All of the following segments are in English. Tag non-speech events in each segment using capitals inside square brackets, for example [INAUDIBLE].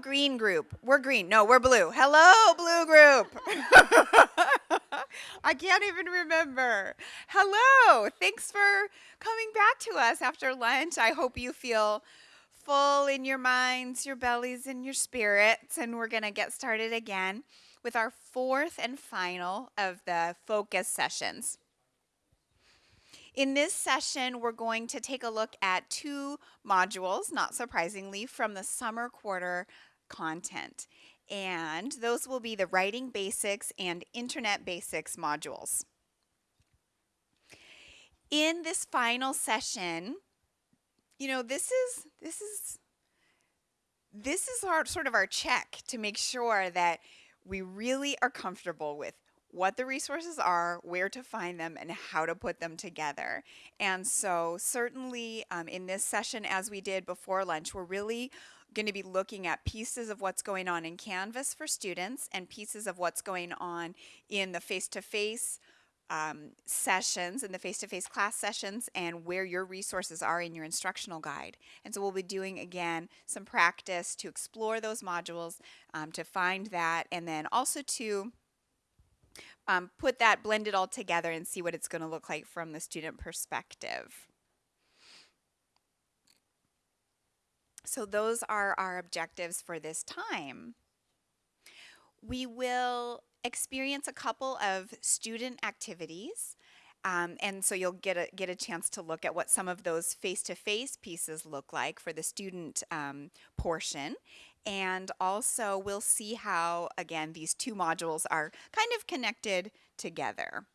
Green group. We're green. No, we're blue. Hello, blue group. [LAUGHS] I can't even remember. Hello. Thanks for coming back to us after lunch. I hope you feel full in your minds, your bellies, and your spirits. And we're going to get started again with our fourth and final of the focus sessions. In this session, we're going to take a look at two modules, not surprisingly, from the summer quarter content. And those will be the Writing Basics and Internet Basics modules. In this final session, you know, this is, this is, this is our sort of our check to make sure that we really are comfortable with what the resources are, where to find them, and how to put them together. And so certainly um, in this session, as we did before lunch, we're really going to be looking at pieces of what's going on in Canvas for students and pieces of what's going on in the face-to-face um, sessions and the face-to-face -face class sessions and where your resources are in your instructional guide. And so we'll be doing again some practice to explore those modules, um, to find that, and then also to um, put that, blend it all together and see what it's going to look like from the student perspective. So those are our objectives for this time. We will experience a couple of student activities. Um, and so you'll get a, get a chance to look at what some of those face-to-face -face pieces look like for the student um, portion. And also we'll see how, again, these two modules are kind of connected together.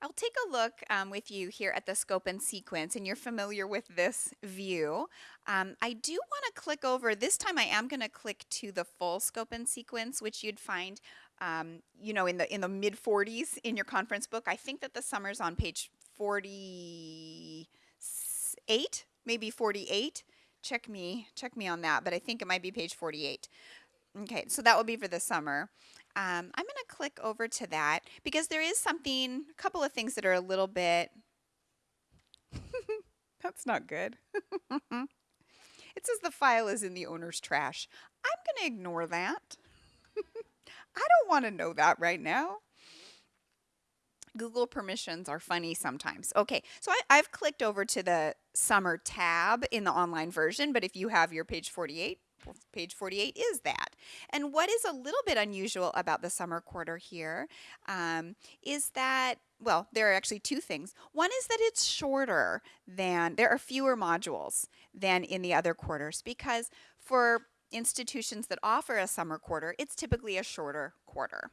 I'll take a look um, with you here at the scope and sequence and you're familiar with this view. Um, I do want to click over, this time I am going to click to the full scope and sequence which you'd find um, you know in the in the mid 40s in your conference book. I think that the summer's on page 48, maybe 48 check me, check me on that, but I think it might be page 48. Okay, so that will be for the summer. Um, I'm going to click over to that because there is something, a couple of things that are a little bit, [LAUGHS] that's not good. [LAUGHS] it says the file is in the owner's trash. I'm going to ignore that. [LAUGHS] I don't want to know that right now. Google permissions are funny sometimes. Okay, so I, have clicked over to the summer tab in the online version, but if you have your page 48, page 48 is that. And what is a little bit unusual about the summer quarter here um, is that well, there are actually two things. One is that it's shorter than, there are fewer modules than in the other quarters because for institutions that offer a summer quarter, it's typically a shorter quarter.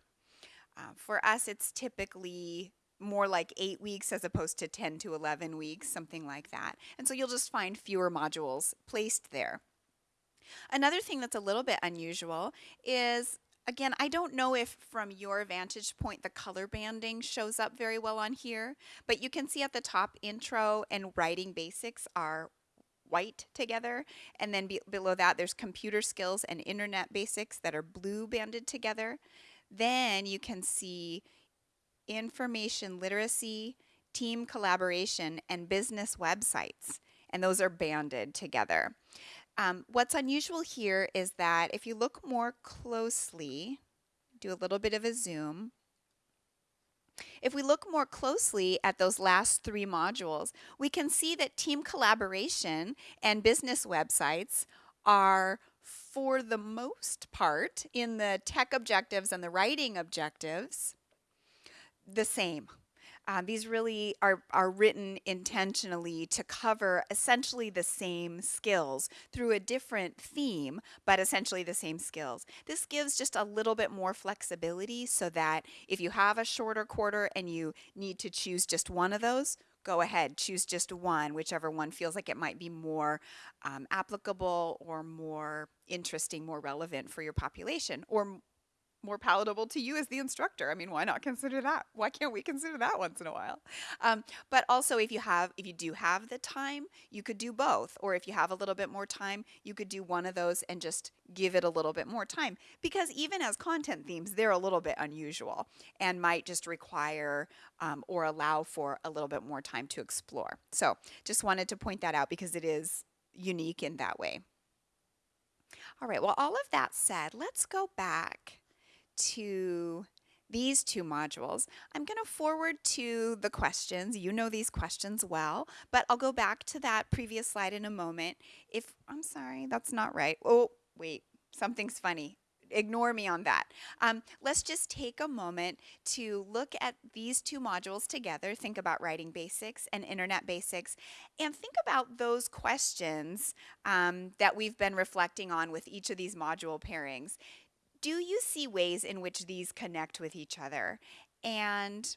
Uh, for us, it's typically more like eight weeks as opposed to 10 to 11 weeks, something like that. And so you'll just find fewer modules placed there. Another thing that's a little bit unusual is Again, I don't know if from your vantage point the color banding shows up very well on here, but you can see at the top intro and writing basics are white together and then be below that there's computer skills and internet basics that are blue banded together. Then you can see information literacy, team collaboration, and business websites. And those are banded together. Um, what's unusual here is that if you look more closely, do a little bit of a zoom, if we look more closely at those last three modules, we can see that team collaboration and business websites are for the most part in the tech objectives and the writing objectives the same. Um, these really are, are written intentionally to cover essentially the same skills through a different theme, but essentially the same skills. This gives just a little bit more flexibility so that if you have a shorter quarter and you need to choose just one of those, go ahead, choose just one, whichever one feels like it might be more um, applicable or more interesting, more relevant for your population, or more palatable to you as the instructor. I mean, why not consider that? Why can't we consider that once in a while? Um, but also if you have, if you do have the time, you could do both. Or if you have a little bit more time, you could do one of those and just give it a little bit more time. Because even as content themes, they're a little bit unusual and might just require um, or allow for a little bit more time to explore. So just wanted to point that out because it is unique in that way. All right, well, all of that said, let's go back to these two modules. I'm going to forward to the questions. You know these questions well, but I'll go back to that previous slide in a moment. If, I'm sorry, that's not right. Oh, wait, something's funny ignore me on that. Um, let's just take a moment to look at these two modules together, think about writing basics and internet basics, and think about those questions um, that we've been reflecting on with each of these module pairings. Do you see ways in which these connect with each other? And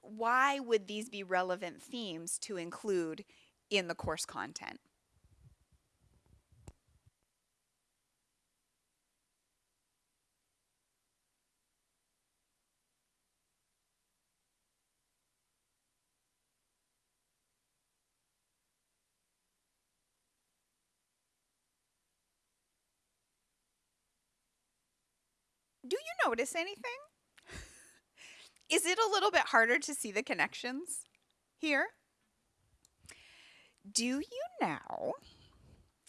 why would these be relevant themes to include in the course content? Do you notice anything? Is it a little bit harder to see the connections here? Do you now,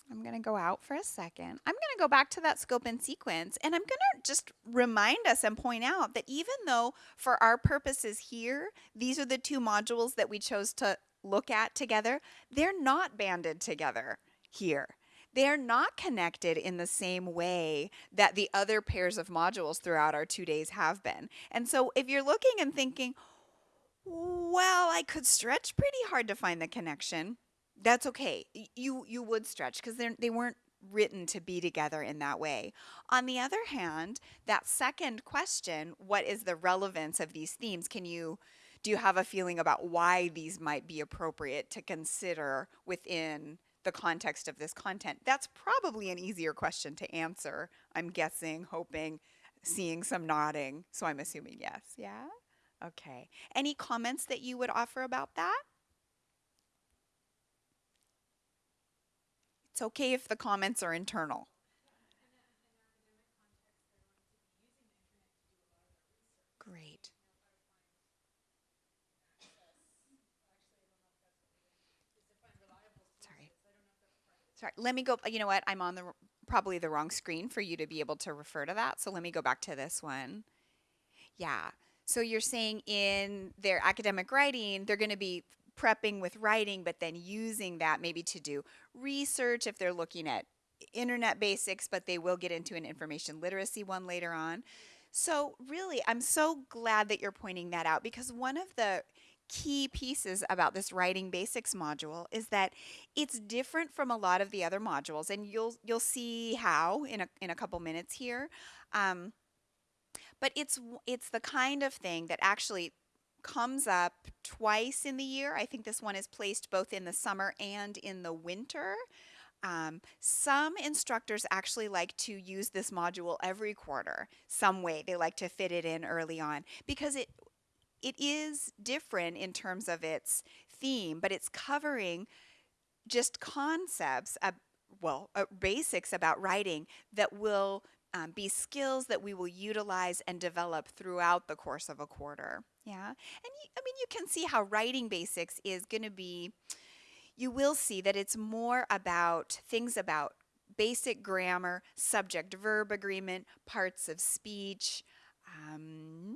I'm going to go out for a second. I'm going to go back to that scope and sequence and I'm going to just remind us and point out that even though for our purposes here, these are the two modules that we chose to look at together, they're not banded together here they're not connected in the same way that the other pairs of modules throughout our two days have been. And so if you're looking and thinking, well, I could stretch pretty hard to find the connection, that's okay. You, you would stretch because they they weren't written to be together in that way. On the other hand, that second question, what is the relevance of these themes? Can you do you have a feeling about why these might be appropriate to consider within the context of this content? That's probably an easier question to answer. I'm guessing, hoping, seeing some nodding. So I'm assuming yes. Yeah? Okay. Any comments that you would offer about that? It's okay if the comments are internal. Great. Sorry, let me go, uh, you know what, I'm on the, probably the wrong screen for you to be able to refer to that. So let me go back to this one. Yeah, so you're saying in their academic writing, they're going to be prepping with writing, but then using that maybe to do research if they're looking at internet basics, but they will get into an information literacy one later on. So really, I'm so glad that you're pointing that out because one of the key pieces about this writing basics module is that it's different from a lot of the other modules and you'll you'll see how in a, in a couple minutes here um, but it's it's the kind of thing that actually comes up twice in the year. I think this one is placed both in the summer and in the winter. Um, some instructors actually like to use this module every quarter some way. They like to fit it in early on because it it is different in terms of its theme, but it's covering just concepts, uh, well, uh, basics about writing that will um, be skills that we will utilize and develop throughout the course of a quarter. Yeah. And I mean, you can see how writing basics is going to be, you will see that it's more about things about basic grammar, subject verb agreement, parts of speech, um,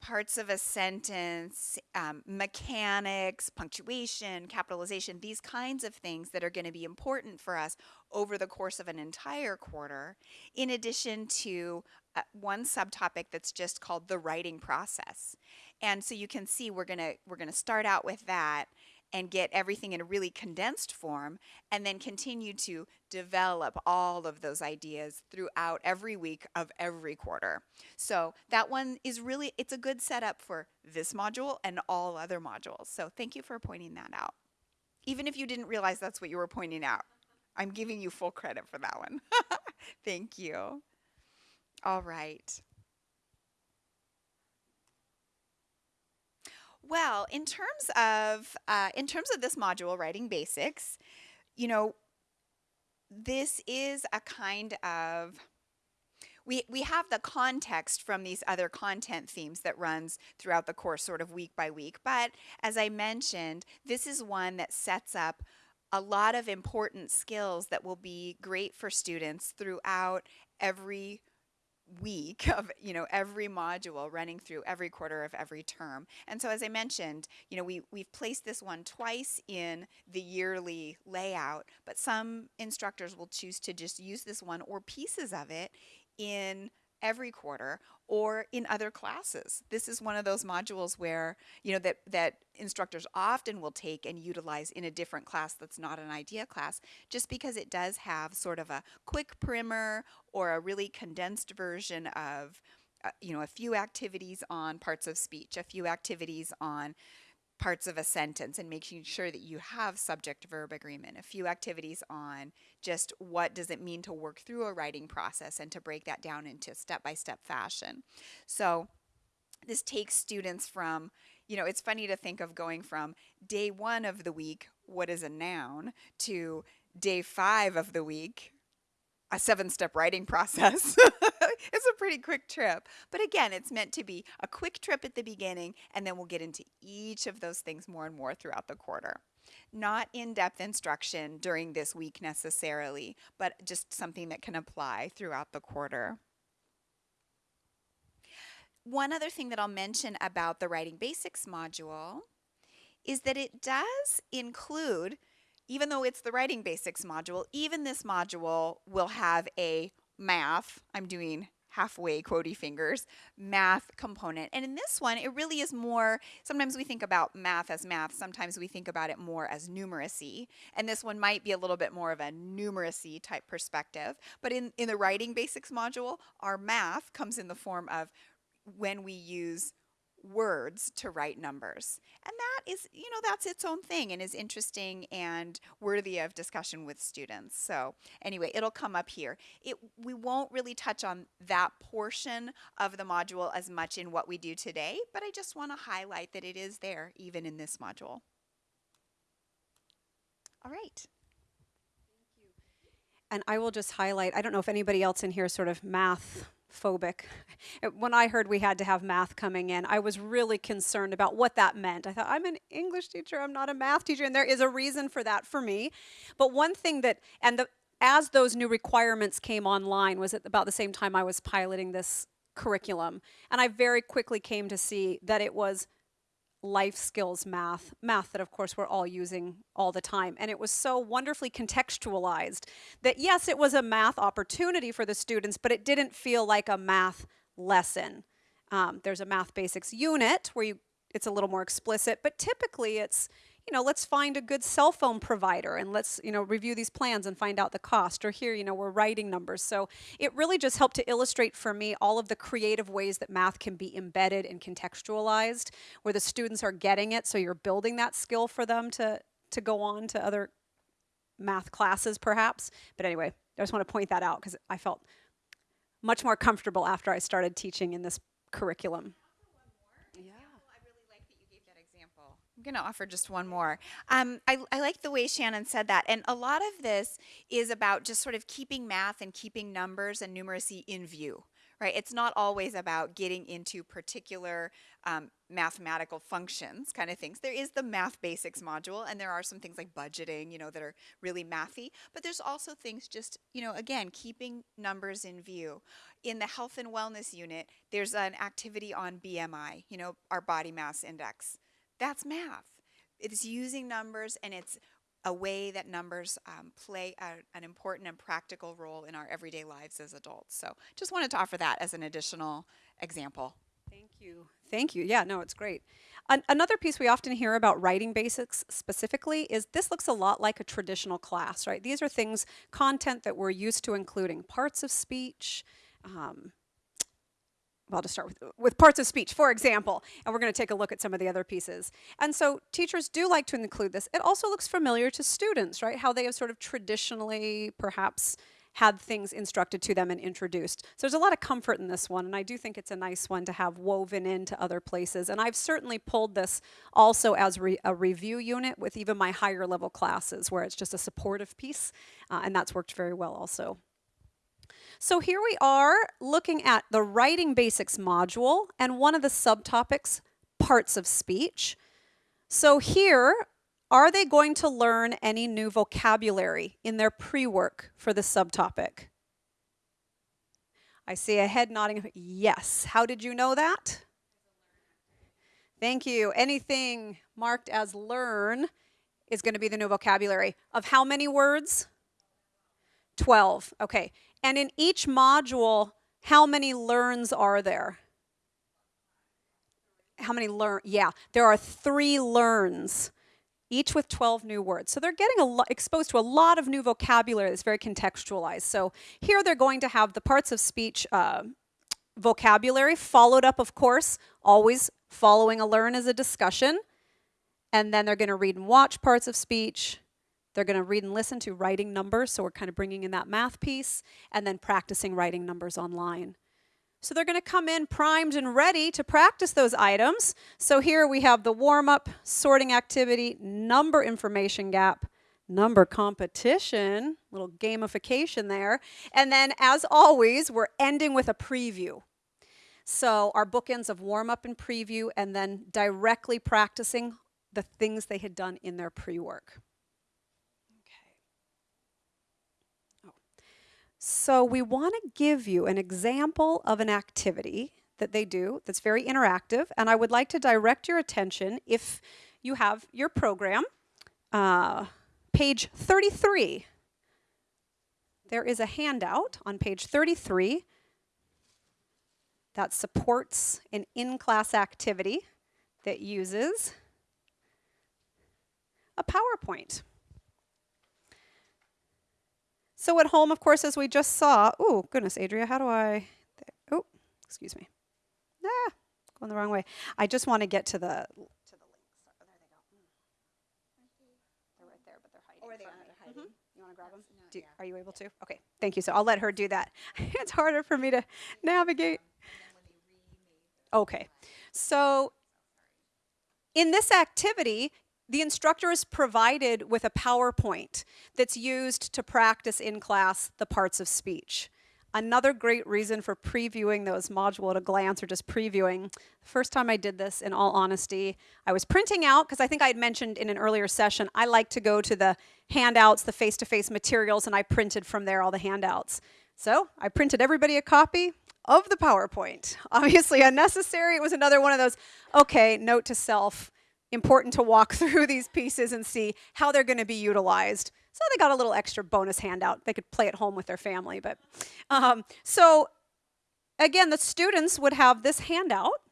parts of a sentence, um, mechanics, punctuation, capitalization, these kinds of things that are going to be important for us over the course of an entire quarter, in addition to uh, one subtopic that's just called the writing process. And so you can see we're going to we're going to start out with that and get everything in a really condensed form and then continue to develop all of those ideas throughout every week of every quarter. So that one is really, it's a good setup for this module and all other modules. So thank you for pointing that out. Even if you didn't realize that's what you were pointing out, I'm giving you full credit for that one. [LAUGHS] thank you. All right. Well, in terms of uh, in terms of this module, writing basics, you know, this is a kind of we, we have the context from these other content themes that runs throughout the course sort of week by week. But as I mentioned this is one that sets up a lot of important skills that will be great for students throughout every week of you know every module running through every quarter of every term. And so as i mentioned you know we we've placed this one twice in the yearly layout but some instructors will choose to just use this one or pieces of it in every quarter or in other classes. This is one of those modules where, you know, that, that instructors often will take and utilize in a different class that's not an IDEA class, just because it does have sort of a quick primer or a really condensed version of, uh, you know, a few activities on parts of speech, a few activities on parts of a sentence and making sure that you have subject verb agreement a few activities on just what does it mean to work through a writing process and to break that down into step by step fashion so this takes students from you know it's funny to think of going from day one of the week what is a noun to day five of the week a seven step writing process. [LAUGHS] it's a pretty quick trip. But again, it's meant to be a quick trip at the beginning, and then we'll get into each of those things more and more throughout the quarter. Not in depth instruction during this week necessarily, but just something that can apply throughout the quarter. One other thing that I'll mention about the Writing Basics module is that it does include even though it's the writing basics module, even this module will have a math, I'm doing halfway quotey fingers, math component. And in this one, it really is more, sometimes we think about math as math, sometimes we think about it more as numeracy. And this one might be a little bit more of a numeracy type perspective. But in, in the writing basics module, our math comes in the form of when we use words to write numbers. And that is, you know, that's its own thing and is interesting and worthy of discussion with students. So anyway, it'll come up here. It, we won't really touch on that portion of the module as much in what we do today, but I just want to highlight that it is there even in this module. All right. And I will just highlight, I don't know if anybody else in here sort of math phobic. When I heard we had to have math coming in, I was really concerned about what that meant. I thought, I'm an English teacher, I'm not a math teacher, and there is a reason for that for me. But one thing that, and the, as those new requirements came online was at about the same time I was piloting this curriculum. And I very quickly came to see that it was life skills math, math that of course we're all using all the time. And it was so wonderfully contextualized that yes, it was a math opportunity for the students, but it didn't feel like a math lesson. Um, there's a math basics unit where you, it's a little more explicit, but typically it's you know, let's find a good cell phone provider and let's, you know, review these plans and find out the cost. Or here, you know, we're writing numbers. So it really just helped to illustrate for me all of the creative ways that math can be embedded and contextualized, where the students are getting it. So you're building that skill for them to, to go on to other math classes, perhaps. But anyway, I just want to point that out because I felt much more comfortable after I started teaching in this curriculum. I'm going to offer just one more. Um, I, I like the way Shannon said that. And a lot of this is about just sort of keeping math and keeping numbers and numeracy in view, right? It's not always about getting into particular um, mathematical functions kind of things. There is the math basics module, and there are some things like budgeting, you know, that are really mathy. But there's also things just, you know, again, keeping numbers in view. In the health and wellness unit, there's an activity on BMI, you know, our body mass index. That's math. It's using numbers and it's a way that numbers um, play a, an important and practical role in our everyday lives as adults. So just wanted to offer that as an additional example. Thank you. Thank you. Yeah, no, it's great. An another piece we often hear about writing basics specifically is this looks a lot like a traditional class, right? These are things, content that we're used to including parts of speech, um, I'll just start with, with parts of speech, for example, and we're going to take a look at some of the other pieces. And so teachers do like to include this. It also looks familiar to students, right? How they have sort of traditionally perhaps had things instructed to them and introduced. So there's a lot of comfort in this one, and I do think it's a nice one to have woven into other places. And I've certainly pulled this also as re a review unit with even my higher level classes, where it's just a supportive piece, uh, and that's worked very well also. So here we are looking at the Writing Basics module and one of the subtopics, parts of speech. So here Are they going to learn any new vocabulary in their pre work for the subtopic? I see a head nodding. Yes. How did you know that? Thank you. Anything marked as learn is going to be the new vocabulary. Of how many words? 12. Okay. And in each module, how many learns are there? How many learn? Yeah, there are three learns, each with 12 new words. So they're getting exposed to a lot of new vocabulary that's very contextualized. So here they're going to have the parts of speech uh, vocabulary followed up, of course, always following a learn as a discussion. And then they're going to read and watch parts of speech. They're going to read and listen to writing numbers, so we're kind of bringing in that math piece, and then practicing writing numbers online. So they're going to come in primed and ready to practice those items. So here we have the warm up, sorting activity, number information gap, number competition, little gamification there. And then, as always, we're ending with a preview. So our bookends of warm up and preview, and then directly practicing the things they had done in their pre So we want to give you an example of an activity that they do that's very interactive, and I would like to direct your attention, if you have your program, uh, page 33. There is a handout on page 33 that supports an in-class activity that uses a PowerPoint. So at home, of course, as we just saw, oh, goodness, Adria, how do I, oh, excuse me. Ah, going the wrong way. I just want to get to the, to the links. Oh, there they go. Mm. They're right there, but they're hiding. Or they are. Mhm. You want to grab them? No, Do, yeah. Are you able to? Okay, thank you. So I'll let her do that. [LAUGHS] it's harder for me to navigate. Okay, so in this activity, the instructor is provided with a PowerPoint that's used to practice in class the parts of speech. Another great reason for previewing those module at a glance or just previewing. The first time I did this, in all honesty, I was printing out because I think I had mentioned in an earlier session, I like to go to the handouts, the face to face materials, and I printed from there all the handouts. So I printed everybody a copy of the PowerPoint. [LAUGHS] Obviously unnecessary. It was another one of those, okay, note to self important to walk [LAUGHS] through these pieces and see how they're going to be utilized. So they got a little extra bonus handout. They could play at home with their family. But um, so again, the students would have this handout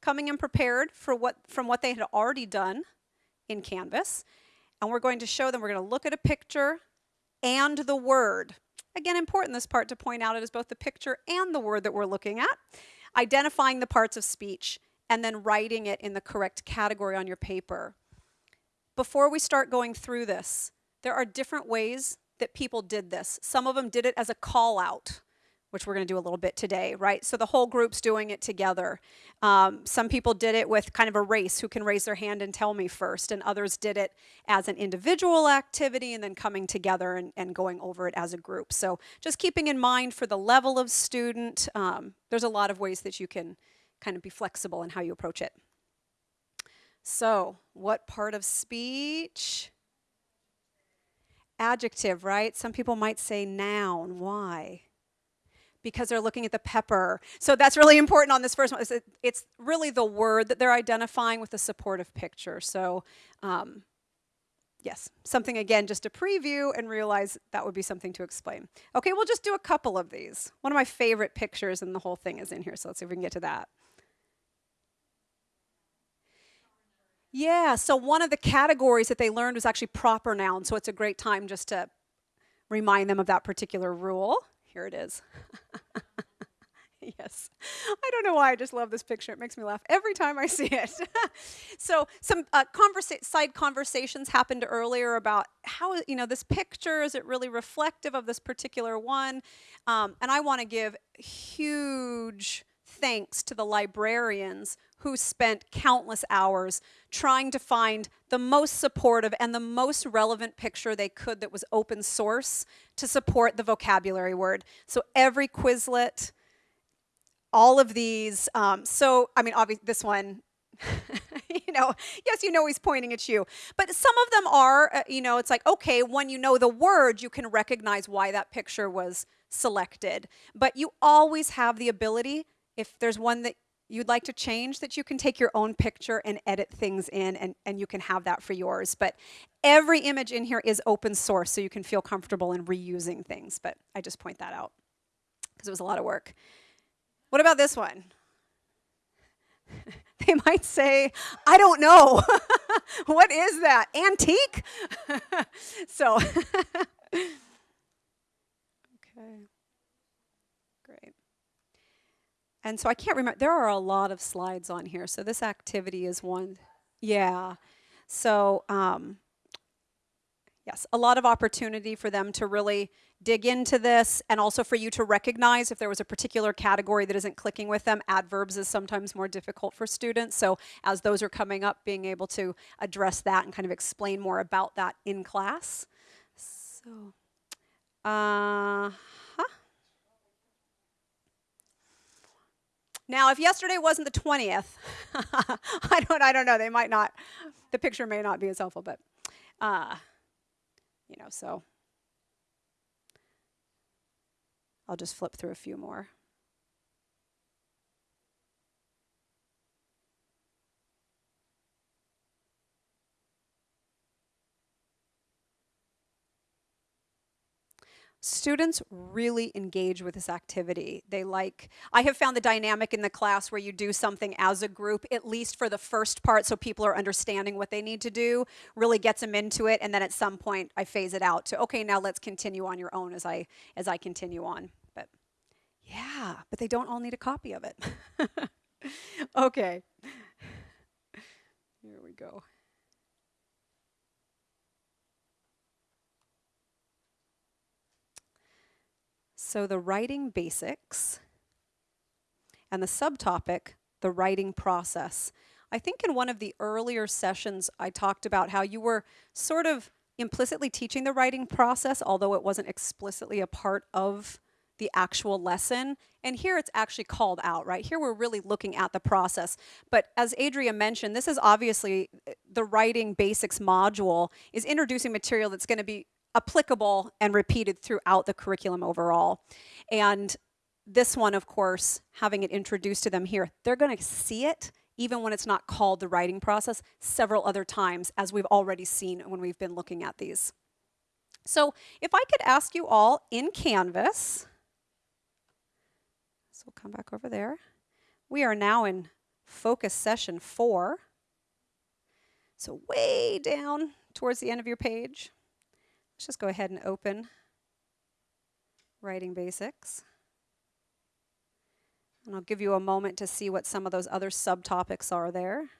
coming in prepared for what from what they had already done in Canvas, and we're going to show them. We're going to look at a picture and the word. Again, important this part to point out it is both the picture and the word that we're looking at, identifying the parts of speech and then writing it in the correct category on your paper. Before we start going through this, there are different ways that people did this. Some of them did it as a call out, which we're going to do a little bit today, right? So the whole group's doing it together. Um, some people did it with kind of a race who can raise their hand and tell me first, and others did it as an individual activity and then coming together and, and going over it as a group. So just keeping in mind for the level of student, um, there's a lot of ways that you can kind of be flexible in how you approach it. So, what part of speech? Adjective, right? Some people might say noun. Why? Because they're looking at the pepper. So that's really important on this first one. It's, really the word that they're identifying with the supportive picture. So, um, yes, something again just a preview and realize that would be something to explain. Okay, we'll just do a couple of these. One of my favorite pictures and the whole thing is in here, so let's see if we can get to that. Yeah, so one of the categories that they learned was actually proper noun, so it's a great time just to remind them of that particular rule. Here it is. [LAUGHS] yes. I don't know why I just love this picture. It makes me laugh every time I see it. [LAUGHS] so some uh, conversa- side conversations happened earlier about how, you know, this picture, is it really reflective of this particular one? Um, and I want to give huge thanks to the librarians who spent countless hours trying to find the most supportive and the most relevant picture they could that was open source to support the vocabulary word. So every Quizlet, all of these. Um, so, I mean, obviously, this one, [LAUGHS] you know, yes, you know he's pointing at you. But some of them are, uh, you know, it's like, okay, when you know the word, you can recognize why that picture was selected. But you always have the ability, if there's one that you'd like to change that you can take your own picture and edit things in and, and you can have that for yours. But every image in here is open source so you can feel comfortable in reusing things but i just point that out because it was a lot of work. What about this one? [LAUGHS] They might say i don't know. [LAUGHS] What is that? Antique? [LAUGHS] So okay great and so I can't remember, there are a lot of slides on here. So this activity is one. Yeah. So, um, yes, a lot of opportunity for them to really dig into this and also for you to recognize if there was a particular category that isn't clicking with them. Adverbs is sometimes more difficult for students. So as those are coming up, being able to address that and kind of explain more about that in class. So, uh, Now, if yesterday wasn't the 20th, [LAUGHS] I don't I don't know, they might not the picture may not be as helpful, but uh you know, so I'll just flip through a few more. Students really engage with this activity. They like, I have found the dynamic in the class where you do something as a group, at least for the first part, so people are understanding what they need to do, really gets them into it, and then at some point I phase it out to, okay, now let's continue on your own as I, as I continue on. But yeah, but they don't all need a copy of it. [LAUGHS] okay. Here we go. So the writing basics and the subtopic, the writing process. I think in one of the earlier sessions, I talked about how you were sort of implicitly teaching the writing process, although it wasn't explicitly a part of the actual lesson. And here it's actually called out, right? Here we're really looking at the process. But as Adria mentioned, this is obviously eh, the writing basics module is introducing material that's going to be applicable and repeated throughout the curriculum overall. And this one, of course, having it introduced to them here, they're going to see it even when it's not called the writing process several other times as we've already seen when we've been looking at these. So if I could ask you all in Canvas, so we'll come back over there. We are now in focus session four. So way down towards the end of your page. Let's just go ahead and open Writing Basics. And I'll give you a moment to see what some of those other subtopics are there.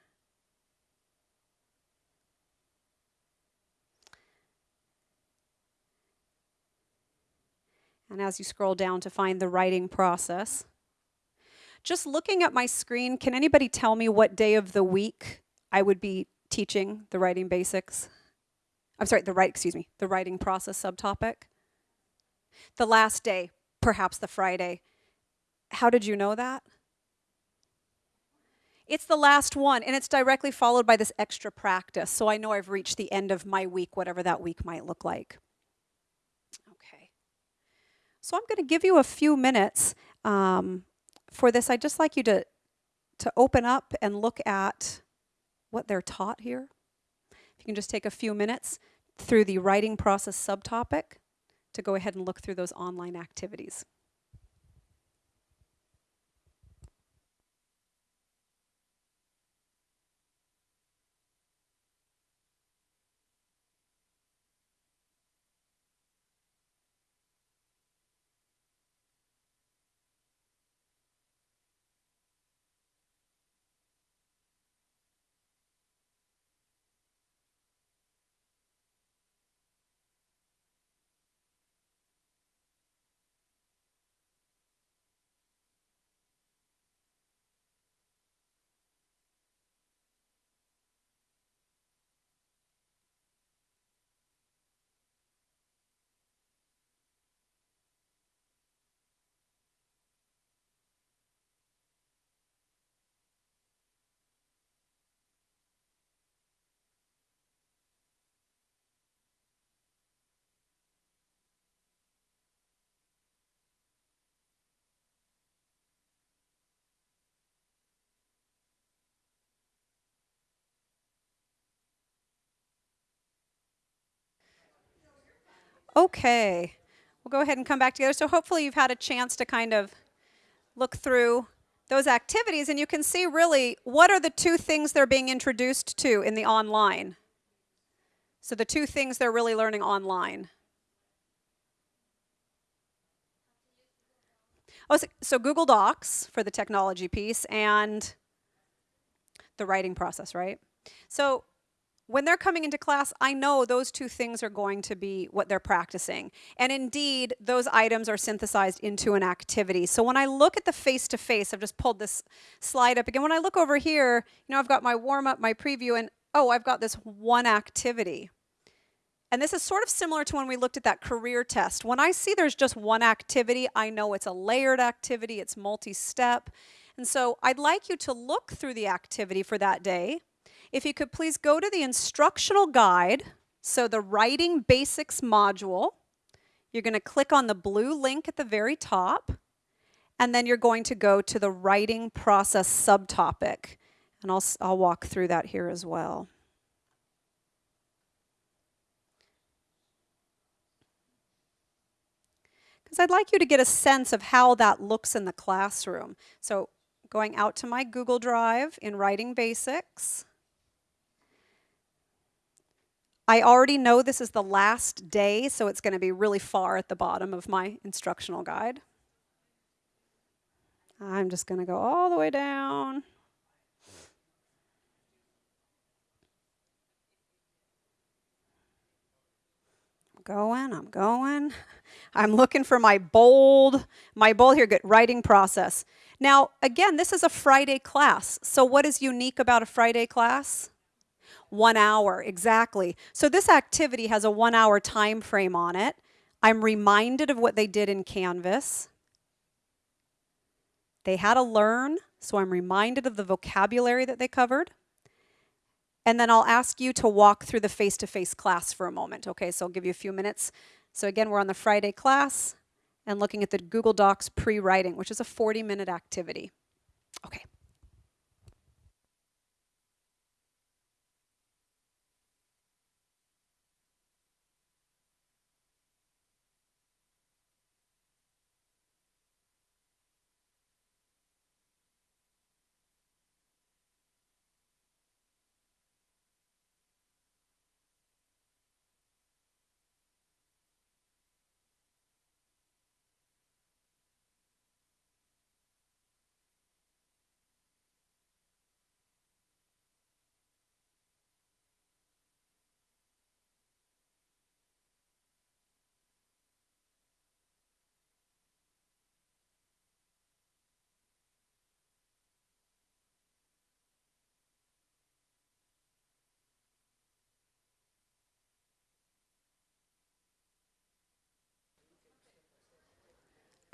And as you scroll down to find the writing process, just looking at my screen, can anybody tell me what day of the week I would be teaching the writing basics? I'm sorry, the right, excuse me, the writing process subtopic. The last day, perhaps the Friday. How did you know that? It's the last one, and it's directly followed by this extra practice. So I know I've reached the end of my week, whatever that week might look like. Okay. So I'm going to give you a few minutes um, for this. I'd just like you to, to open up and look at what they're taught here. If you can just take a few minutes through the writing process subtopic to go ahead and look through those online activities. Okay, we'll go ahead and come back together. So hopefully you've had a chance to kind of look through those activities and you can see really what are the two things they're being introduced to in the online. So the two things they're really learning online. Oh, so Google Docs for the technology piece and the writing process, right? So when they're coming into class, I know those two things are going to be what they're practicing. And indeed, those items are synthesized into an activity. So when I look at the face-to-face, -face, I've just pulled this slide up again. When I look over here, you know, I've got my warm-up, my preview, and oh, I've got this one activity. And this is sort of similar to when we looked at that career test. When I see there's just one activity, I know it's a layered activity, it's multi-step. And so I'd like you to look through the activity for that day. If you could please go to the instructional guide, so the Writing Basics module, you're going to click on the blue link at the very top, and then you're going to go to the writing process subtopic. And I'll, I'll walk through that here as well. because I'd like you to get a sense of how that looks in the classroom. So going out to my Google Drive in Writing Basics. I already know this is the last day, so it's going to be really far at the bottom of my instructional guide. I'm just going to go all the way down. I'm going, I'm going. I'm looking for my bold, my bold here, good, writing process. Now, again, this is a Friday class. So what is unique about a Friday class? One hour, exactly. So this activity has a one hour time frame on it. I'm reminded of what they did in Canvas. They had to learn, so I'm reminded of the vocabulary that they covered. And then I'll ask you to walk through the face-to-face -face class for a moment. Okay, so I'll give you a few minutes so again, we're on the Friday class and looking at the Google Docs pre-writing, which is a 40-minute activity. Okay.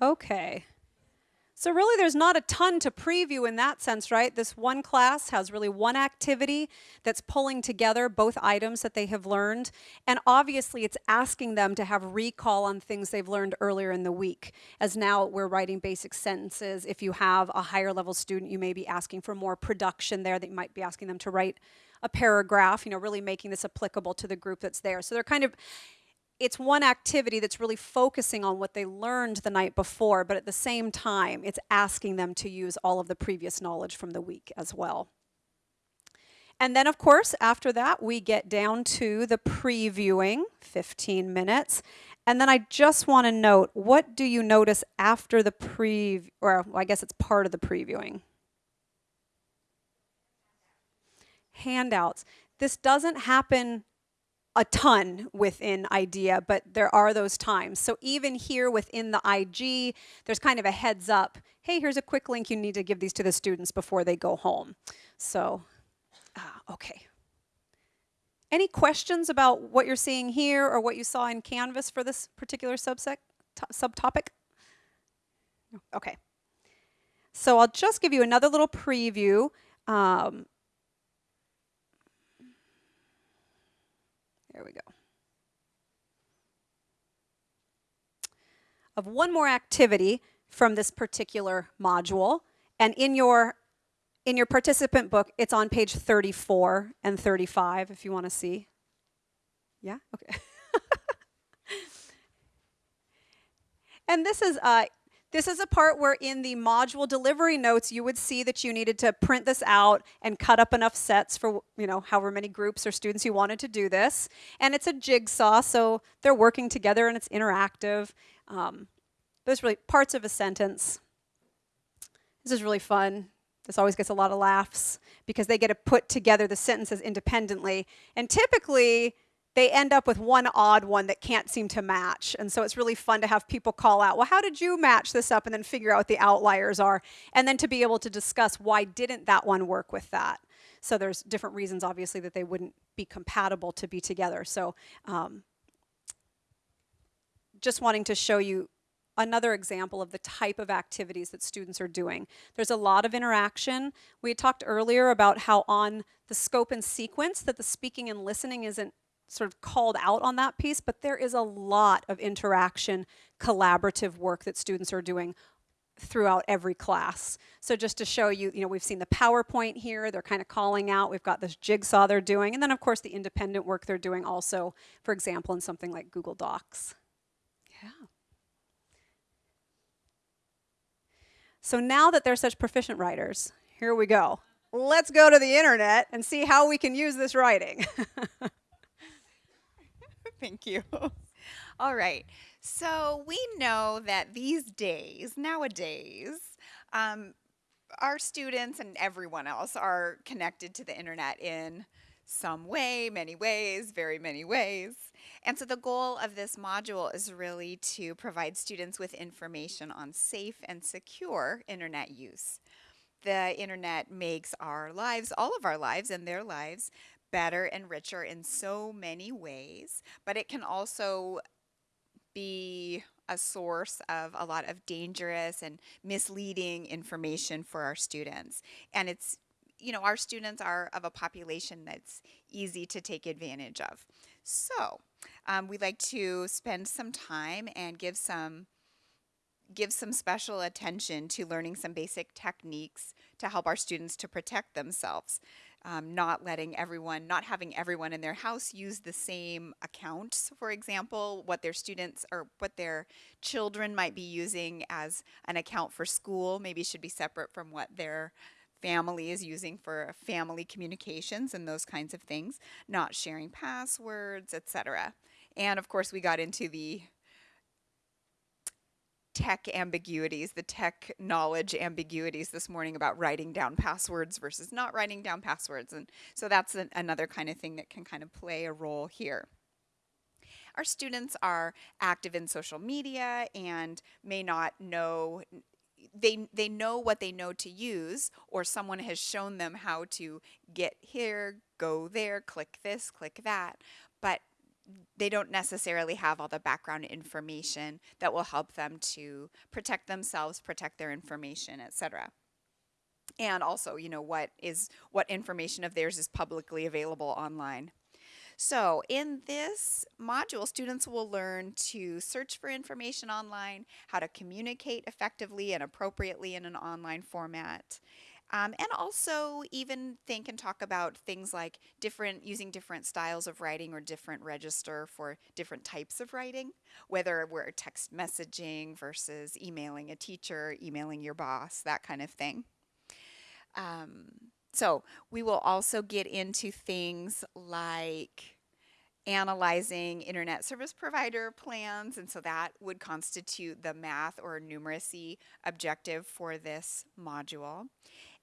Okay. So really there's not a ton to preview in that sense, right? This one class has really one activity that's pulling together both items that they have learned. And obviously it's asking them to have recall on things they've learned earlier in the week. As now we're writing basic sentences. If you have a higher level student, you may be asking for more production there that you might be asking them to write a paragraph, you know, really making this applicable to the group that's there. So they're kind of it's one activity that's really focusing on what they learned the night before, but at the same time, it's asking them to use all of the previous knowledge from the week as well. And then, of course, after that, we get down to the previewing, 15 minutes. And then I just want to note, what do you notice after the pre, or well, I guess it's part of the previewing? Handouts. This doesn't happen a ton within IDEA, but there are those times. So even here within the IG, there's kind of a heads up. Hey, here's a quick link. You need to give these to the students before they go home. So, uh, okay. Any questions about what you're seeing here or what you saw in Canvas for this particular subsect, subtopic? Okay. So I'll just give you another little preview. Um, There we go. Of one more activity from this particular module. And in your, in your participant book, it's on page 34 and 35 if you want to see. Yeah? Okay. [LAUGHS] And this is uh, this is a part where in the module delivery notes, you would see that you needed to print this out and cut up enough sets for, you know, however many groups or students you wanted to do this. And it's a jigsaw, so they're working together and it's interactive. Um, but really parts of a sentence. This is really fun. This always gets a lot of laughs because they get to put together the sentences independently. And typically, they end up with one odd one that can't seem to match. And so it's really fun to have people call out, well, how did you match this up? And then figure out what the outliers are. And then to be able to discuss why didn't that one work with that. So there's different reasons, obviously, that they wouldn't be compatible to be together. So um, just wanting to show you another example of the type of activities that students are doing. There's a lot of interaction. We talked earlier about how on the scope and sequence that the speaking and listening isn't sort of called out on that piece, but there is a lot of interaction, collaborative work that students are doing throughout every class. So just to show you, you know, we've seen the PowerPoint here, they're kind of calling out, we've got this jigsaw they're doing, and then of course the independent work they're doing also, for example, in something like Google Docs. Yeah. So now that they're such proficient writers, here we go. Let's go to the internet and see how we can use this writing. [LAUGHS] [LAUGHS] Thank you. All right. So we know that these days, nowadays, um, our students and everyone else are connected to the internet in some way, many ways, very many ways. And so the goal of this module is really to provide students with information on safe and secure internet use. The internet makes our lives, all of our lives and their lives, better and richer in so many ways, but it can also be a source of a lot of dangerous and misleading information for our students. And it's, you know, our students are of a population that's easy to take advantage of. So um, we'd like to spend some time and give some give some special attention to learning some basic techniques to help our students to protect themselves um, not letting everyone, not having everyone in their house use the same accounts, for example, what their students or what their children might be using as an account for school maybe should be separate from what their family is using for family communications and those kinds of things, not sharing passwords, etc. And of course, we got into the tech ambiguities, the tech knowledge ambiguities this morning about writing down passwords versus not writing down passwords. And so that's an, another kind of thing that can kind of play a role here. Our students are active in social media and may not know they they know what they know to use or someone has shown them how to get here, go there, click this, click that. But they don't necessarily have all the background information that will help them to protect themselves, protect their information, etc. And also, you know, what is what information of theirs is publicly available online. So in this module, students will learn to search for information online, how to communicate effectively and appropriately in an online format, um, and also even think and talk about things like different using different styles of writing or different register for different types of writing, whether we're text messaging versus emailing a teacher, emailing your boss, that kind of thing. Um, so we will also get into things like analyzing internet service provider plans and so that would constitute the math or numeracy objective for this module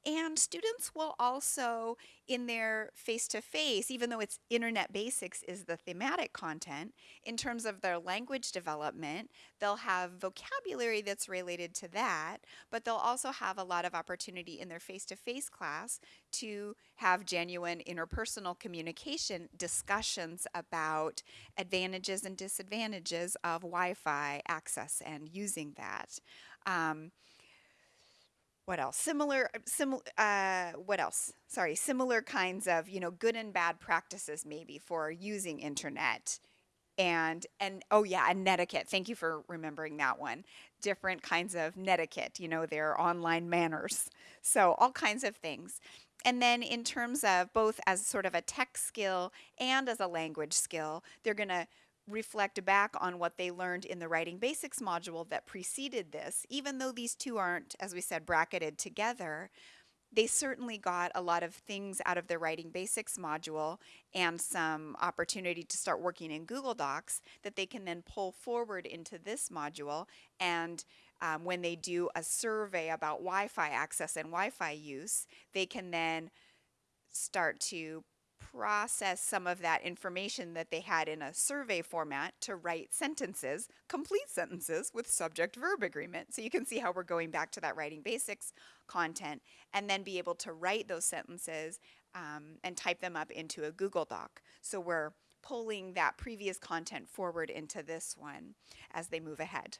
and students will also, in their face to face, even though it's internet basics is the thematic content, in terms of their language development, they'll have vocabulary that's related to that, but they'll also have a lot of opportunity in their face to face class to have genuine interpersonal communication discussions about advantages and disadvantages of Wi Fi access and using that. Um, what else? Similar uh, similar uh, what else? Sorry similar kinds of you know good and bad practices maybe for using internet and and oh yeah and netiquette. Thank you for remembering that one. Different kinds of netiquette you know their online manners. So all kinds of things. And then in terms of both as sort of a tech skill and as a language skill they're going to reflect back on what they learned in the writing basics module that preceded this, even though these two aren't, as we said, bracketed together, they certainly got a lot of things out of their writing basics module and some opportunity to start working in Google Docs that they can then pull forward into this module. And um, when they do a survey about Wi Fi access and Wi Fi use, they can then start to process some of that information that they had in a survey format to write sentences, complete sentences with subject verb agreement. So you can see how we're going back to that writing basics content and then be able to write those sentences um, and type them up into a Google Doc. So we're pulling that previous content forward into this one as they move ahead.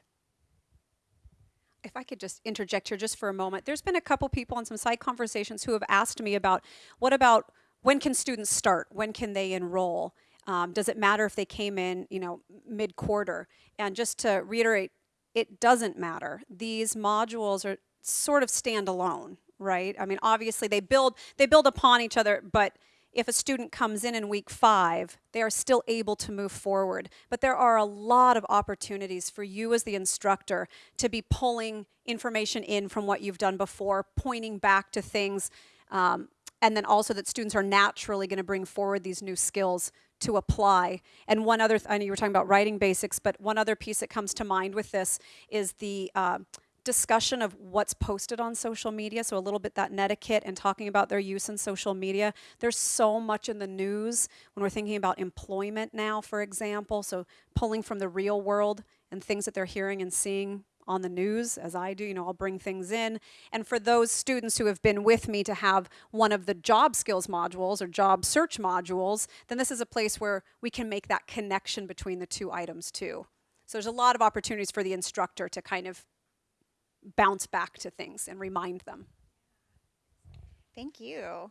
if I could just interject here just for a moment, there's been a couple people on some side conversations who have asked me about what about when can students start? When can they enroll? Um, does it matter if they came in, you know, mid quarter? And just to reiterate, it doesn't matter. These modules are sort of standalone, right? I mean, obviously they build they build upon each other, but if a student comes in in week five, they are still able to move forward. But there are a lot of opportunities for you as the instructor to be pulling information in from what you've done before, pointing back to things, um, and then also that students are naturally going to bring forward these new skills to apply. And one other, th- I know you were talking about writing basics, but one other piece that comes to mind with this is the uh, discussion of what's posted on social media. So, a little bit that netiquette and talking about their use in social media. There's so much in the news when we're thinking about employment now, for example. So, pulling from the real world and things that they're hearing and seeing on the news as I do, you know, I'll bring things in. And for those students who have been with me to have one of the job skills modules or job search modules, then this is a place where we can make that connection between the two items too. So there's a lot of opportunities for the instructor to kind of bounce back to things and remind them. Thank you.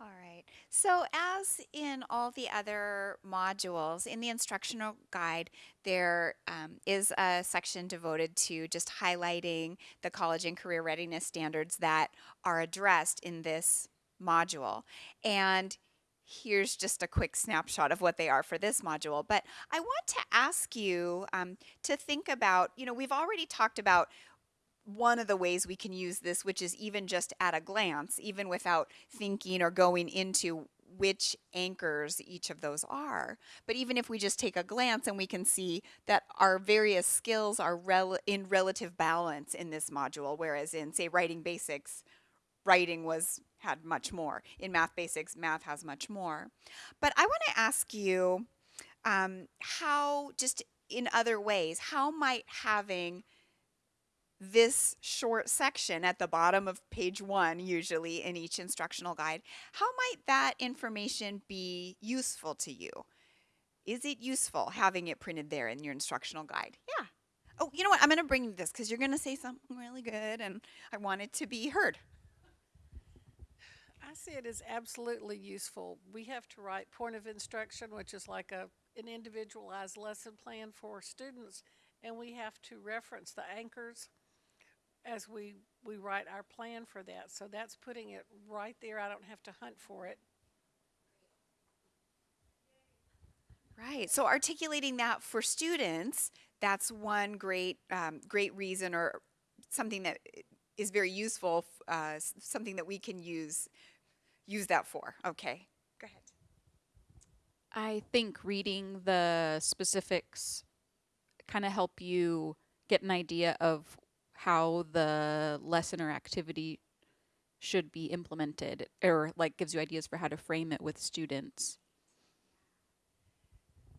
All right. So, as in all the other modules in the instructional guide, there um, is a section devoted to just highlighting the college and career readiness standards that are addressed in this module. And here's just a quick snapshot of what they are for this module. But I want to ask you um, to think about you know, we've already talked about one of the ways we can use this, which is even just at a glance, even without thinking or going into which anchors each of those are. But even if we just take a glance and we can see that our various skills are rel- in relative balance in this module, whereas in, say, writing basics, writing was had much more. In math basics, math has much more. But I want to ask you um, how, just in other ways, how might having this short section at the bottom of page one, usually in each instructional guide, how might that information be useful to you? Is it useful having it printed there in your instructional guide? Yeah. Oh, you know what? I'm going to bring you this because you're going to say something really good and I want it to be heard. I see it as absolutely useful. We have to write point of instruction, which is like a, an individualized lesson plan for students, and we have to reference the anchors as we, we write our plan for that. So that's putting it right there. I don't have to hunt for it. Right. So articulating that for students, that's one great um, great reason or something that is very useful, uh, something that we can use use that for. Okay. Go ahead. I think reading the specifics kind of help you get an idea of how the lesson or activity should be implemented or like gives you ideas for how to frame it with students.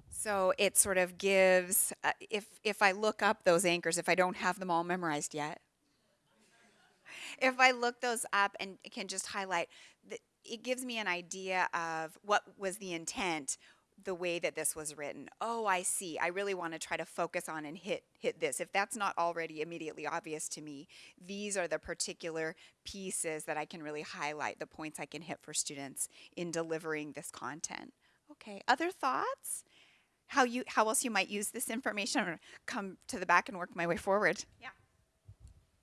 So it sort of gives uh, if if I look up those anchors if I don't have them all memorized yet. If I look those up and can just highlight it gives me an idea of what was the intent the way that this was written. Oh, I see. I really want to try to focus on and hit hit this. If that's not already immediately obvious to me, these are the particular pieces that I can really highlight, the points I can hit for students in delivering this content. Okay. Other thoughts? how you how else you might use this information. Gonna come to the back and work my way forward. Yeah.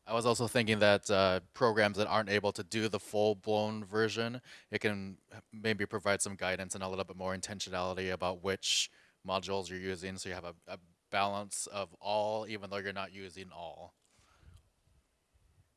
I was also thinking that uh, programs that aren't able to do the full-blown version, it can maybe provide some guidance and a little bit more intentionality about which modules you're using, so you have a, a balance of all, even though you're not using all.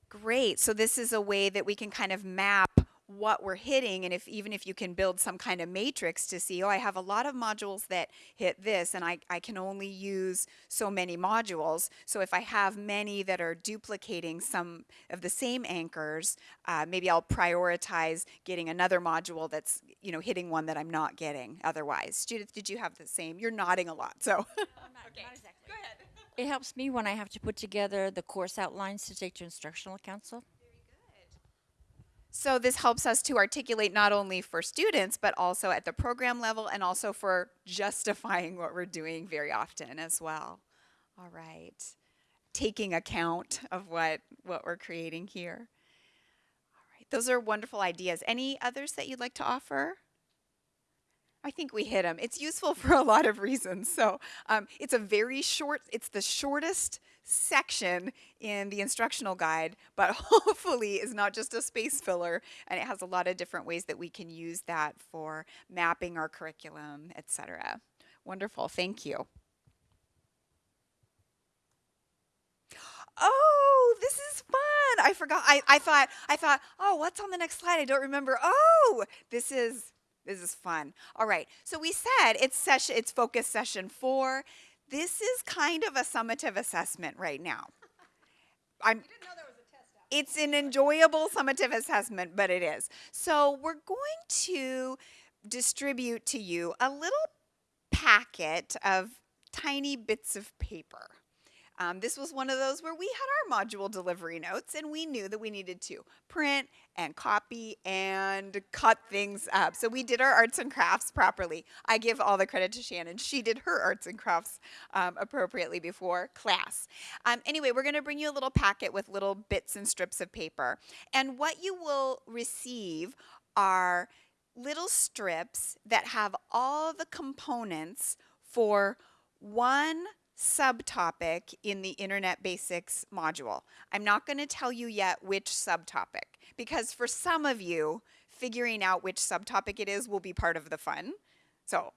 Great. So this is a way that we can kind of map what we're hitting and if even if you can build some kind of matrix to see, oh, I have a lot of modules that hit this and I, I can only use so many modules. So if I have many that are duplicating some of the same anchors, uh, maybe I'll prioritize getting another module that's, you know, hitting one that I'm not getting otherwise. Judith, did you have the same? You're nodding a lot, so. [LAUGHS] okay. Go ahead. It helps me when I have to put together the course outlines to take to instructional council. So this helps us to articulate not only for students, but also at the program level and also for justifying what we're doing very often as well. All right. Taking account of what, what we're creating here. All right. Those are wonderful ideas. Any others that you'd like to offer? I think we hit them. It's useful for a lot of reasons. So um, it's a very short, it's the shortest section in the instructional guide, but [LAUGHS] hopefully is not just a space filler and it has a lot of different ways that we can use that for mapping our curriculum, etc. Wonderful, thank you. Oh, this is fun. I forgot. I, I thought, I thought, oh, what's on the next slide? I don't remember. Oh, this is, this is fun. All right. So we said it's session, it's focus session four this is kind of a summative assessment right now. I'm, I didn't know there was a test it's an enjoyable summative assessment, but it is. So we're going to distribute to you a little packet of tiny bits of paper. Um, this was one of those where we had our module delivery notes and we knew that we needed to print and copy and cut things up. So we did our arts and crafts properly. I give all the credit to Shannon. She did her arts and crafts um, appropriately before class. Um, anyway, we're going to bring you a little packet with little bits and strips of paper. And what you will receive are little strips that have all the components for one subtopic in the Internet Basics module. I'm not going to tell you yet which subtopic because for some of you, figuring out which subtopic it is will be part of the fun. So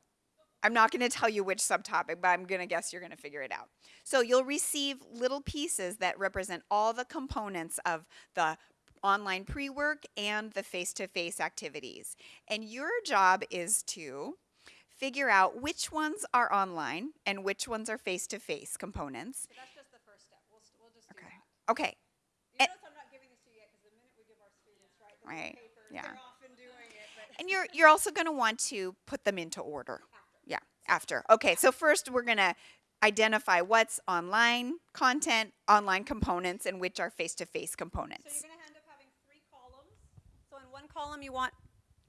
I'm not going to tell you which subtopic, but I'm going to guess you're going to figure it out. So you'll receive little pieces that represent all the components of the online pre-work and the face-to-face -face activities. And your job is to figure out which ones are online and which ones are face-to-face components. So that's just the first step. We'll, we'll just okay. Okay. You eh. notice I'm not giving this to you yet because the minute we give our students, right, the right. paper, yeah. they're often doing it. And you're, you're also going to want to put them into order. After. Yeah, after. Okay, so first we're going to identify what's online content, online components, and which are face-to-face -face components. So you're going to end up having three columns. So in one column you want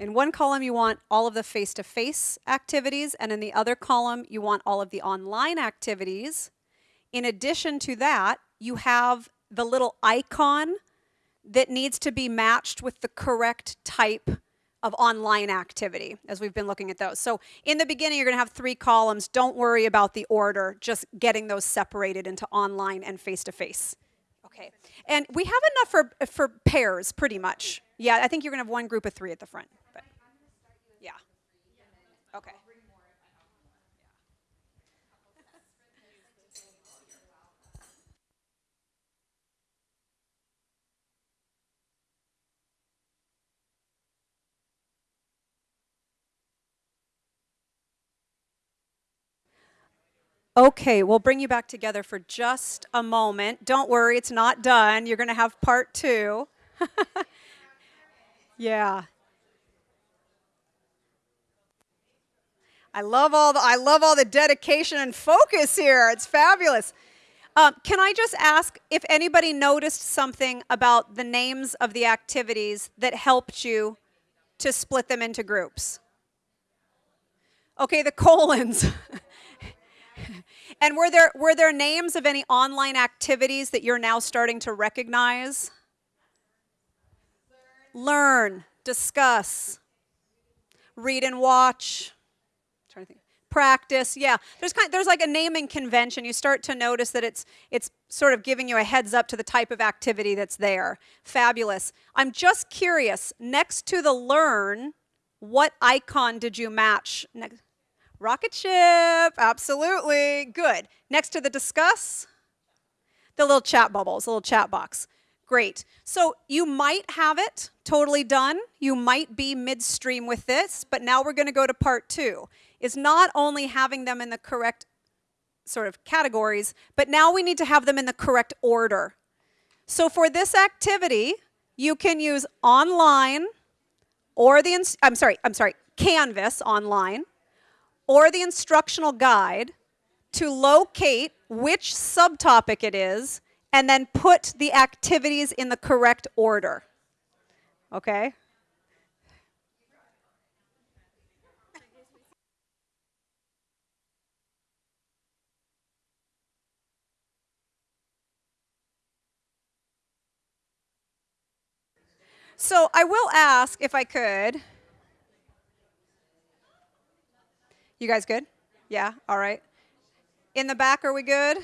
in one column, you want all of the face-to-face -face activities, and in the other column, you want all of the online activities. In addition to that, you have the little icon that needs to be matched with the correct type of online activity as we've been looking at those. So in the beginning, you're going to have three columns. Don't worry about the order, just getting those separated into online and face-to-face. -face. Okay. And we have enough for, for pairs, pretty much. Yeah, I think you're going to have one group of three at the front. Okay. Okay, we'll bring you back together for just a moment. Don't worry, it's not done. You're going to have part two. [LAUGHS] yeah. I love all the I love all the dedication and focus here. It's fabulous. Um, can I just ask if anybody noticed something about the names of the activities that helped you to split them into groups? Okay, the colons. [LAUGHS] and were there were there names of any online activities that you're now starting to recognize? Learn, discuss, read and watch. Practice, yeah. There's kind, there's like a naming convention. You start to notice that it's it's sort of giving you a heads up to the type of activity that's there. Fabulous. I'm just curious. Next to the learn, what icon did you match? Rocket ship, absolutely. Good. Next to the discuss, the little chat bubbles, the little chat box. Great. So you might have it totally done. You might be midstream with this, but now we're going to go to part two. Is not only having them in the correct sort of categories, but now we need to have them in the correct order. So for this activity, you can use online or the, I'm sorry, I'm sorry, Canvas online or the instructional guide to locate which subtopic it is and then put the activities in the correct order. Okay? So I will ask if I could. You guys good? Yeah? All right. In the back, are we good?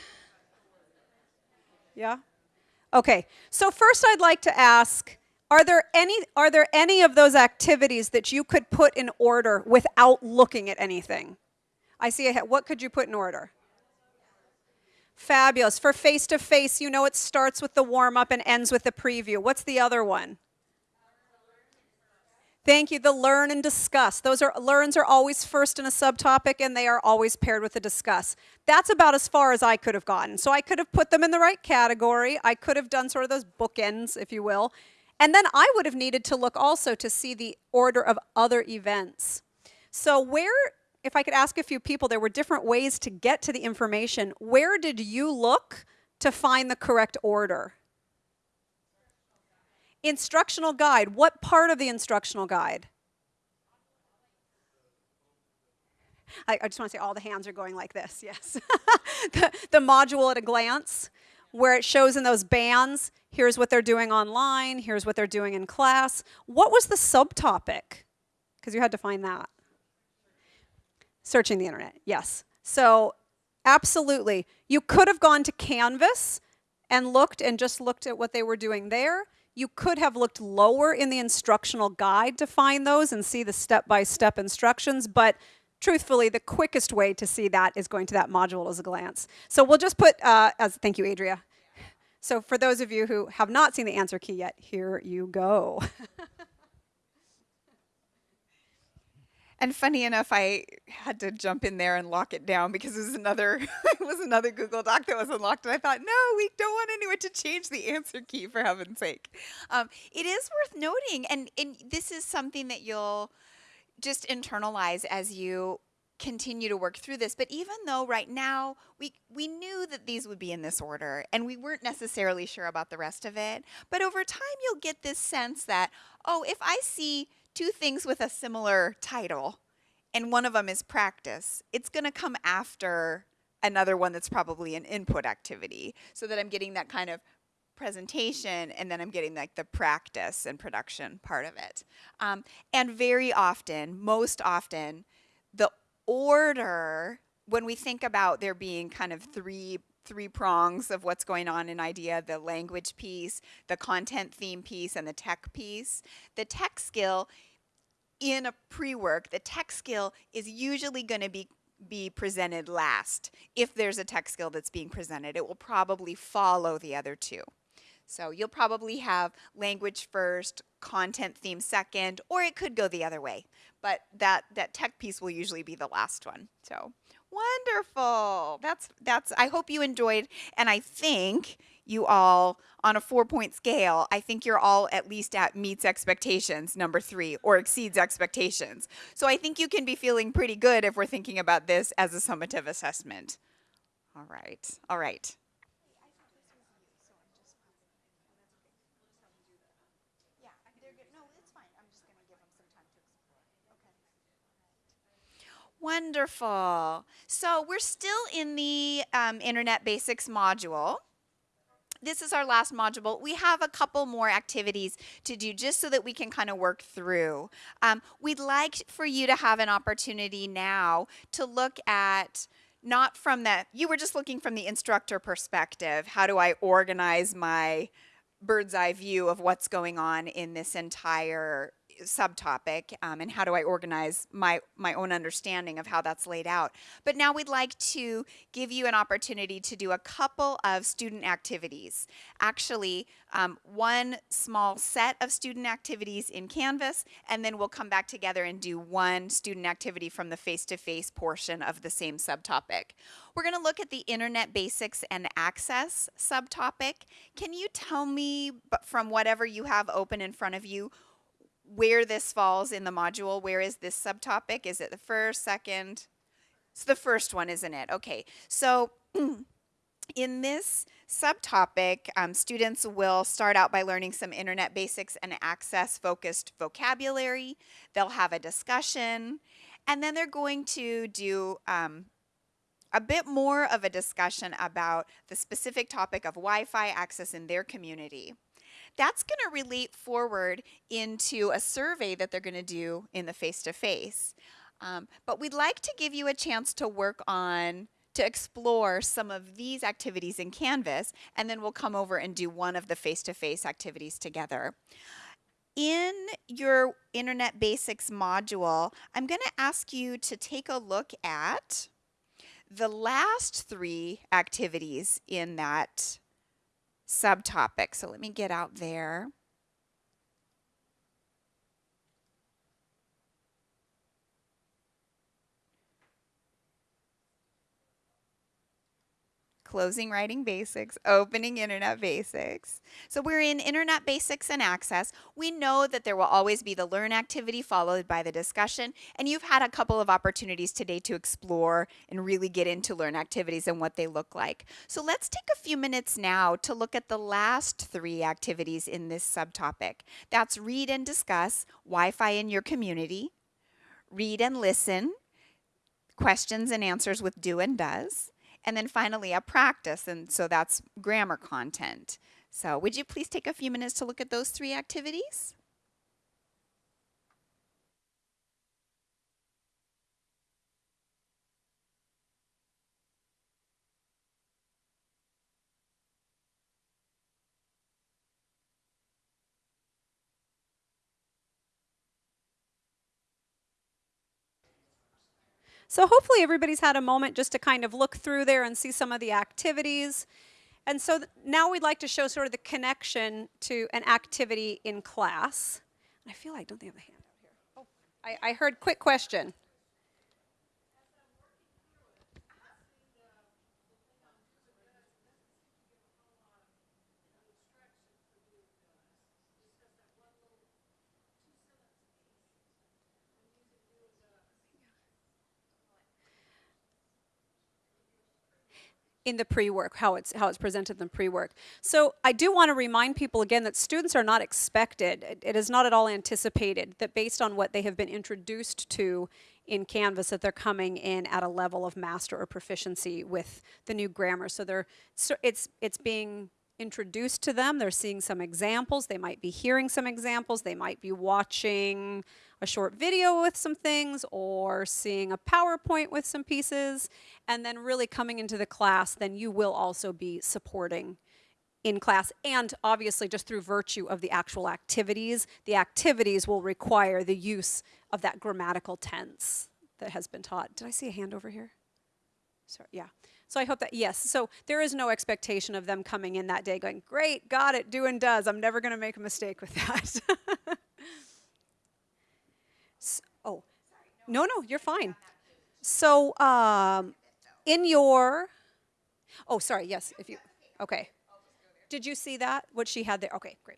Yeah? Okay. So first I'd like to ask are there any are there any of those activities that you could put in order without looking at anything? I see a head. What could you put in order? Fabulous. For face to face, you know it starts with the warm up and ends with the preview. What's the other one? Thank you. The learn and discuss. Those are learns are always first in a subtopic and they are always paired with the discuss. That's about as far as I could have gotten. So I could have put them in the right category. I could have done sort of those bookends, if you will. And then I would have needed to look also to see the order of other events. So where if I could ask a few people, there were different ways to get to the information. Where did you look to find the correct order? Instructional guide. What part of the instructional guide? I, I just want to say all the hands are going like this, [LAUGHS] yes. the, the module at a glance, where it shows in those bands, here's what they're doing online, here's what they're doing in class. What was the subtopic? Because you had to find that. Searching the internet, yes. So, absolutely. You could have gone to Canvas and looked and just looked at what they were doing there. You could have looked lower in the instructional guide to find those and see the step-by-step instructions, but truthfully, the quickest way to see that is going to that module as a glance. So we'll just put, uh, as thank you, Adria. So for those of you who have not seen the answer key yet, here you go. [LAUGHS] And funny enough, I had to jump in there and lock it down because it was another [LAUGHS] it was another Google Doc that was unlocked, and I thought, no, we don't want anyone to change the answer key for heaven's sake. Um, it is worth noting, and and this is something that you'll just internalize as you continue to work through this. But even though right now we we knew that these would be in this order, and we weren't necessarily sure about the rest of it, but over time you'll get this sense that oh, if I see two things with a similar title, and one of them is practice, it's going to come after another one that's probably an input activity so that I'm getting that kind of presentation and then I'm getting like the practice and production part of it. Um, and very often, most often, the order, when we think about there being kind of three three prongs of what's going on in IDEA the language piece the content theme piece and the tech piece the tech skill in a pre-work the tech skill is usually going to be be presented last. If there's a tech skill that's being presented it will probably follow the other two. So you'll probably have language first content theme second or it could go the other way. But that that tech piece will usually be the last one. So Wonderful. That's that's I hope you enjoyed and I think you all on a 4-point scale, I think you're all at least at meets expectations number 3 or exceeds expectations. So I think you can be feeling pretty good if we're thinking about this as a summative assessment. All right. All right. Wonderful. So we're still in the um, Internet Basics module. This is our last module. We have a couple more activities to do just so that we can kind of work through. Um, we'd like for you to have an opportunity now to look at not from the, you were just looking from the instructor perspective. How do I organize my bird's eye view of what's going on in this entire subtopic um, and how do I organize my my own understanding of how that's laid out. But now we'd like to give you an opportunity to do a couple of student activities. Actually, um, one small set of student activities in Canvas, and then we'll come back together and do one student activity from the face-to-face portion of the same subtopic. We're going to look at the Internet Basics and Access subtopic. Can you tell me, from whatever you have open in front of you, where this falls in the module? Where is this subtopic? Is it the first, second? It's the first one, isn't it? Okay, so [CLEARS THROAT] in this subtopic, um, students will start out by learning some internet basics and access focused vocabulary. They'll have a discussion, and then they're going to do um, a bit more of a discussion about the specific topic of Wi-Fi access in their community. That's going to relate forward into a survey that they're going to do in the face-to-face. Um, but we'd like to give you a chance to work on to explore some of these activities in Canvas, and then we'll come over and do one of the face-to-face activities together. In your Internet Basics module, I'm going to ask you to take a look at the last three activities in that subtopic. So let me get out there. Closing writing basics, opening internet basics. So we're in internet basics and access. We know that there will always be the learn activity followed by the discussion. And you've had a couple of opportunities today to explore and really get into learn activities and what they look like. So let's take a few minutes now to look at the last three activities in this subtopic. That's read and discuss, Wi-Fi in your community, read and listen, questions and answers with do and does, and then finally a practice, and so that's grammar content. So would you please take a few minutes to look at those three activities? So hopefully everybody's had a moment just to kind of look through there and see some of the activities. And so now we'd like to show sort of the connection to an activity in class. I feel like, don't they have a hand out here? Oh, I, I heard quick question. In the pre-work, how it's how it's presented in the pre-work. So I do want to remind people again that students are not expected, it, it is not at all anticipated that based on what they have been introduced to in Canvas that they're coming in at a level of master or proficiency with the new grammar. So they're so it's it's being introduced to them, they're seeing some examples, they might be hearing some examples, they might be watching a short video with some things or seeing a PowerPoint with some pieces and then really coming into the class, then you will also be supporting in class and obviously just through virtue of the actual activities, the activities will require the use of that grammatical tense that has been taught. Did I see a hand over here? Sorry, yeah. So I hope that, yes, so there is no expectation of them coming in that day going, great, got it, do and does. I'm never going to make a mistake with that. [LAUGHS] Oh, no, no, you're fine. So, um, in your, oh, sorry, yes, if you, okay. Did you see that, what she had there? Okay, great.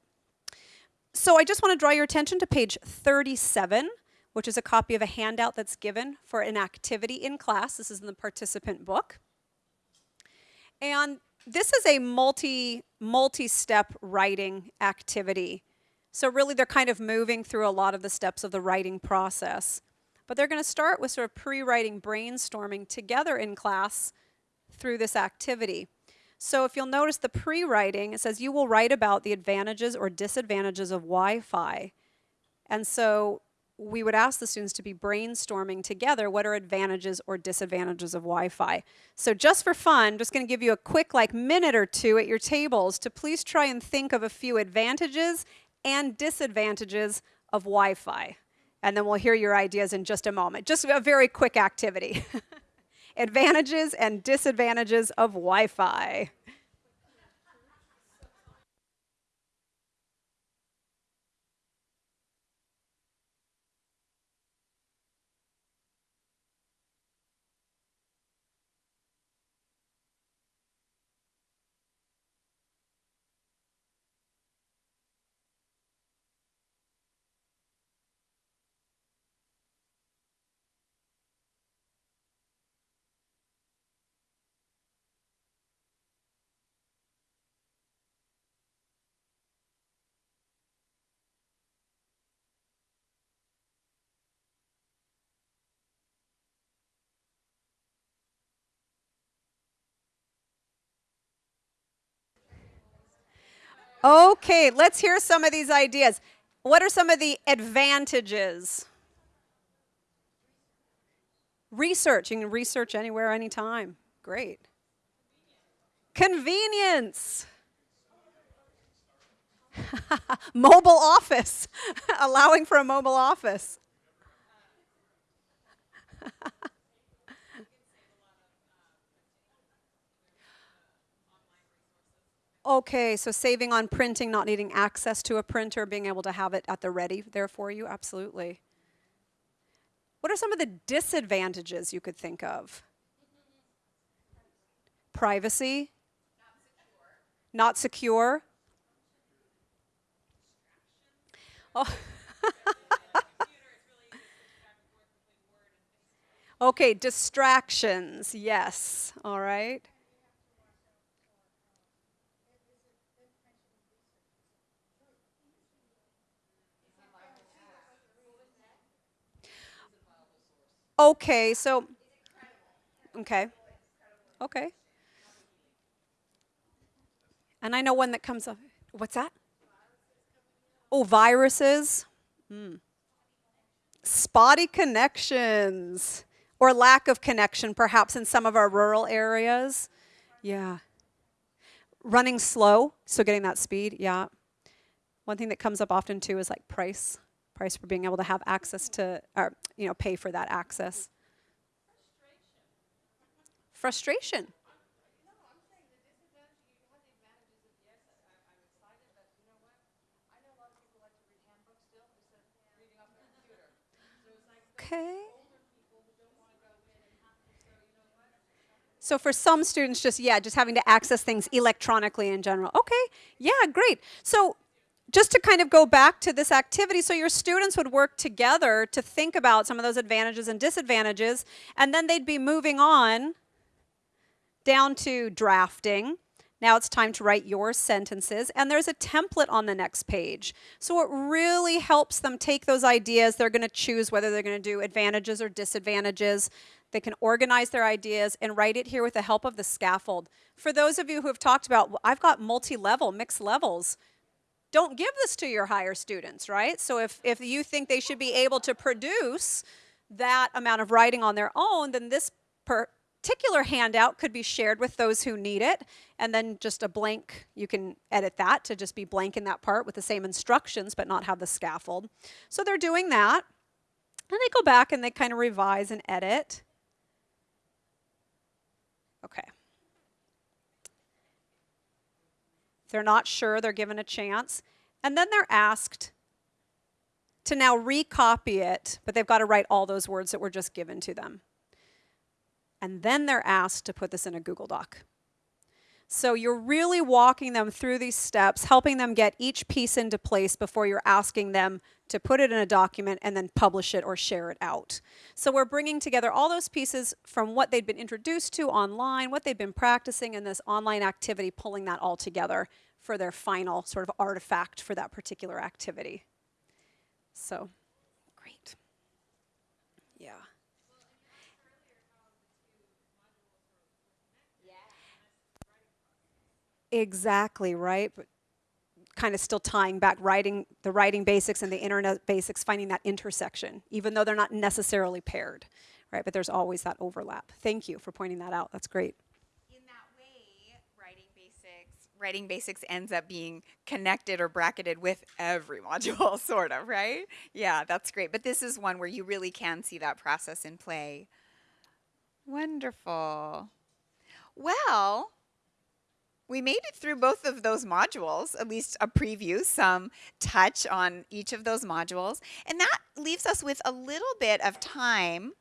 So I just want to draw your attention to page 37, which is a copy of a handout that's given for an activity in class. This is in the participant book. And this is a multi, multi-step writing activity. So really they're kind of moving through a lot of the steps of the writing process. But they're going to start with sort of pre-writing brainstorming together in class through this activity. So if you'll notice the pre-writing, it says you will write about the advantages or disadvantages of Wi-Fi. And so we would ask the students to be brainstorming together what are advantages or disadvantages of Wi-Fi. So just for fun, just going to give you a quick like minute or two at your tables to please try and think of a few advantages and disadvantages of Wi Fi. And then we'll hear your ideas in just a moment. Just a very quick activity. [LAUGHS] Advantages and disadvantages of Wi Okay, let's hear some of these ideas. What are some of the advantages? Research. You can research anywhere, anytime. Great. Convenience. [LAUGHS] mobile office. [LAUGHS] Allowing for a mobile office. Okay, so saving on printing, not needing access to a printer, being able to have it at the ready there for you, absolutely. What are some of the disadvantages you could think of? Privacy? Not secure. not Oh. [LAUGHS] okay, distractions, yes, all right. Okay, so, okay, okay. And I know one that comes up. What's that? Oh, viruses. Hmm. Spotty connections or lack of connection, perhaps in some of our rural areas. Yeah. Running slow, so getting that speed, yeah. One thing that comes up often too is like price price for being able to have access to, or, you know, pay for that access. Frustration. Frustration. Okay. So for some students, just, yeah, just having to access things electronically in general. Okay, yeah, great. So just to kind of go back to this activity, so your students would work together to think about some of those advantages and disadvantages, and then they'd be moving on down to drafting. Now it's time to write your sentences, and there's a template on the next page. So it really helps them take those ideas. They're going to choose whether they're going to do advantages or disadvantages. They can organize their ideas and write it here with the help of the scaffold. For those of you who have talked about, I've got multi-level, mixed levels don't give this to your higher students, right? So if, if you think they should be able to produce that amount of writing on their own, then this particular handout could be shared with those who need it. And then just a blank, you can edit that to just be blank in that part with the same instructions, but not have the scaffold. So they're doing that. And they go back and they kind of revise and edit. Okay. They're not sure, they're given a chance. And then they're asked to now recopy it, but they've got to write all those words that were just given to them. And then they're asked to put this in a Google Doc. So you're really walking them through these steps, helping them get each piece into place before you're asking them to put it in a document and then publish it or share it out. So we're bringing together all those pieces from what they'd been introduced to online, what they've been practicing in this online activity, pulling that all together for their final sort of artifact for that particular activity. So, great. Yeah. Exactly, right? But kind of still tying back writing the writing basics and the internet basics, finding that intersection, even though they're not necessarily paired, right? But there's always that overlap. Thank you for pointing that out. That's great. In that way, writing basics writing basics ends up being connected or bracketed with every [LAUGHS] module, sort of, right? Yeah, that's great. But this is one where you really can see that process in play. Wonderful. Well, we made it through both of those modules, at least a preview, some touch on each of those modules. And that leaves us with a little bit of time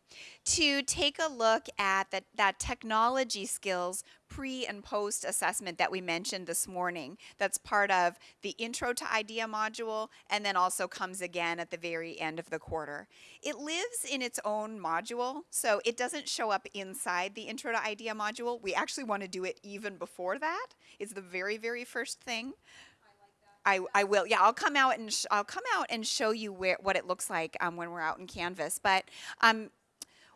to take a look at that, that technology skills pre and post assessment that we mentioned this morning. That's part of the intro to IDEA module and then also comes again at the very end of the quarter. It lives in its own module, so it doesn't show up inside the intro to IDEA module. We actually want to do it even before that. It's the very, very first thing. I, I will. Yeah, I'll come out and I'll come out and show you where what it looks like um, when we're out in Canvas. But um,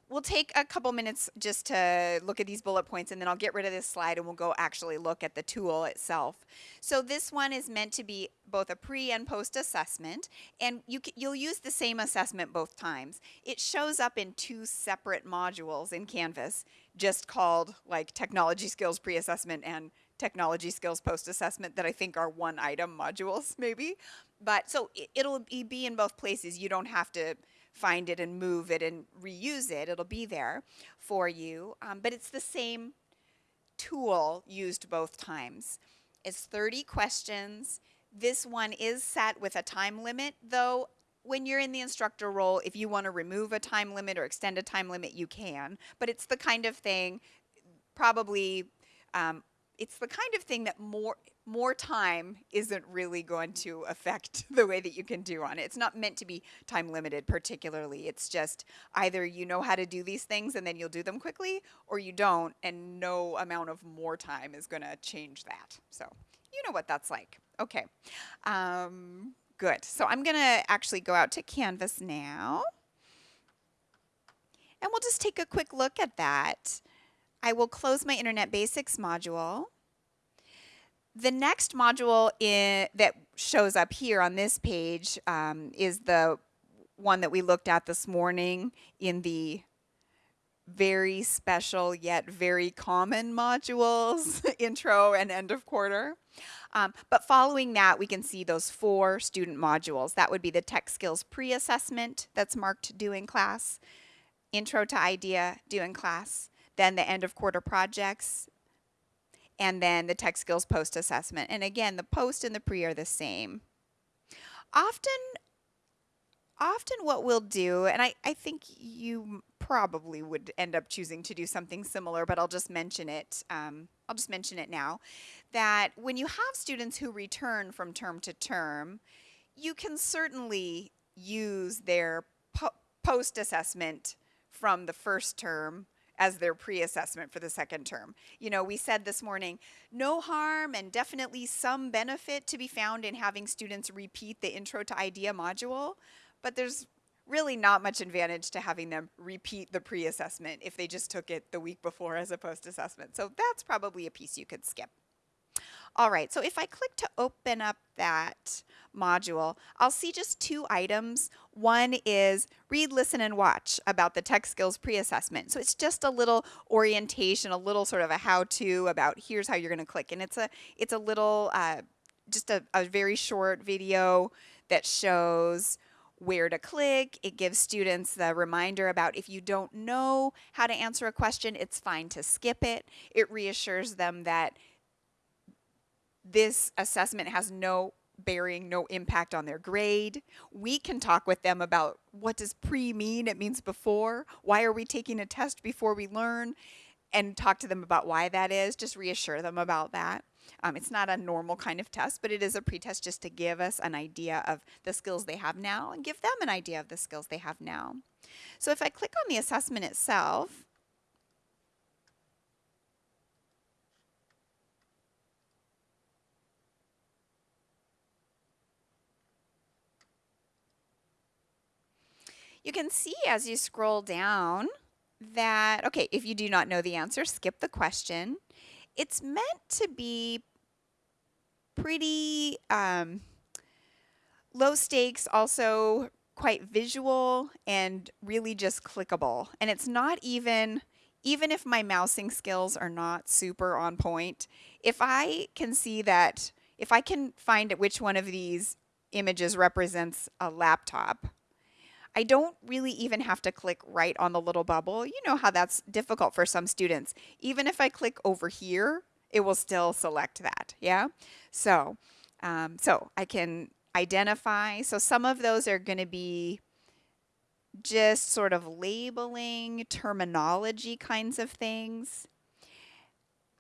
we'll take a couple minutes just to look at these bullet points and then I'll get rid of this slide and we'll go actually look at the tool itself. So this one is meant to be both a pre and post assessment and you you'll use the same assessment both times. It shows up in two separate modules in Canvas just called like technology skills pre-assessment and technology skills post assessment that I think are one item modules maybe. But so it'll be in both places. You don't have to find it and move it and reuse it. It'll be there for you. Um, but it's the same tool used both times. It's 30 questions. This one is set with a time limit, though when you're in the instructor role, if you want to remove a time limit or extend a time limit, you can. But it's the kind of thing, probably, um, it's the kind of thing that more more time isn't really going to affect [LAUGHS] the way that you can do on it. It's not meant to be time limited particularly. It's just either you know how to do these things and then you'll do them quickly or you don't and no amount of more time is going to change that. So you know what that's like. Okay. Um, good. So I'm going to actually go out to Canvas now. And we'll just take a quick look at that. I will close my Internet Basics module. The next module in, that shows up here on this page um, is the one that we looked at this morning in the very special yet very common modules, [LAUGHS] intro and end of quarter. Um, but following that, we can see those four student modules. That would be the tech skills pre-assessment that's marked due in class, intro to IDEA due in class, then the end of quarter projects, and then the tech skills post assessment. And again, the post and the pre are the same. Often, often what we'll do, and I, I think you probably would end up choosing to do something similar, but I'll just mention it. Um, I'll just mention it now, that when you have students who return from term to term, you can certainly use their po post assessment from the first term as their pre-assessment for the second term. You know, we said this morning, no harm and definitely some benefit to be found in having students repeat the Intro to IDEA module, but there's really not much advantage to having them repeat the pre-assessment if they just took it the week before as a post-assessment. So that's probably a piece you could skip. All right, so if I click to open up that module, I'll see just two items. One is read, listen, and watch about the tech skills pre-assessment. So it's just a little orientation, a little sort of a how-to about here's how you're going to click. And it's a, it's a little, uh, just a, a very short video that shows where to click. It gives students the reminder about if you don't know how to answer a question, it's fine to skip it. It reassures them that this assessment has no bearing, no impact on their grade. We can talk with them about what does pre mean? It means before. Why are we taking a test before we learn? And talk to them about why that is. Just reassure them about that. Um, it's not a normal kind of test, but it is a pretest just to give us an idea of the skills they have now and give them an idea of the skills they have now. So if I click on the assessment itself, You can see as you scroll down that, okay, if you do not know the answer, skip the question. It's meant to be pretty um, low stakes, also quite visual and really just clickable. And it's not even even if my mousing skills are not super on point, if I can see that, if I can find which one of these images represents a laptop, I don't really even have to click right on the little bubble. You know how that's difficult for some students. Even if I click over here, it will still select that, yeah? So, um, so I can identify. So some of those are going to be just sort of labeling, terminology kinds of things.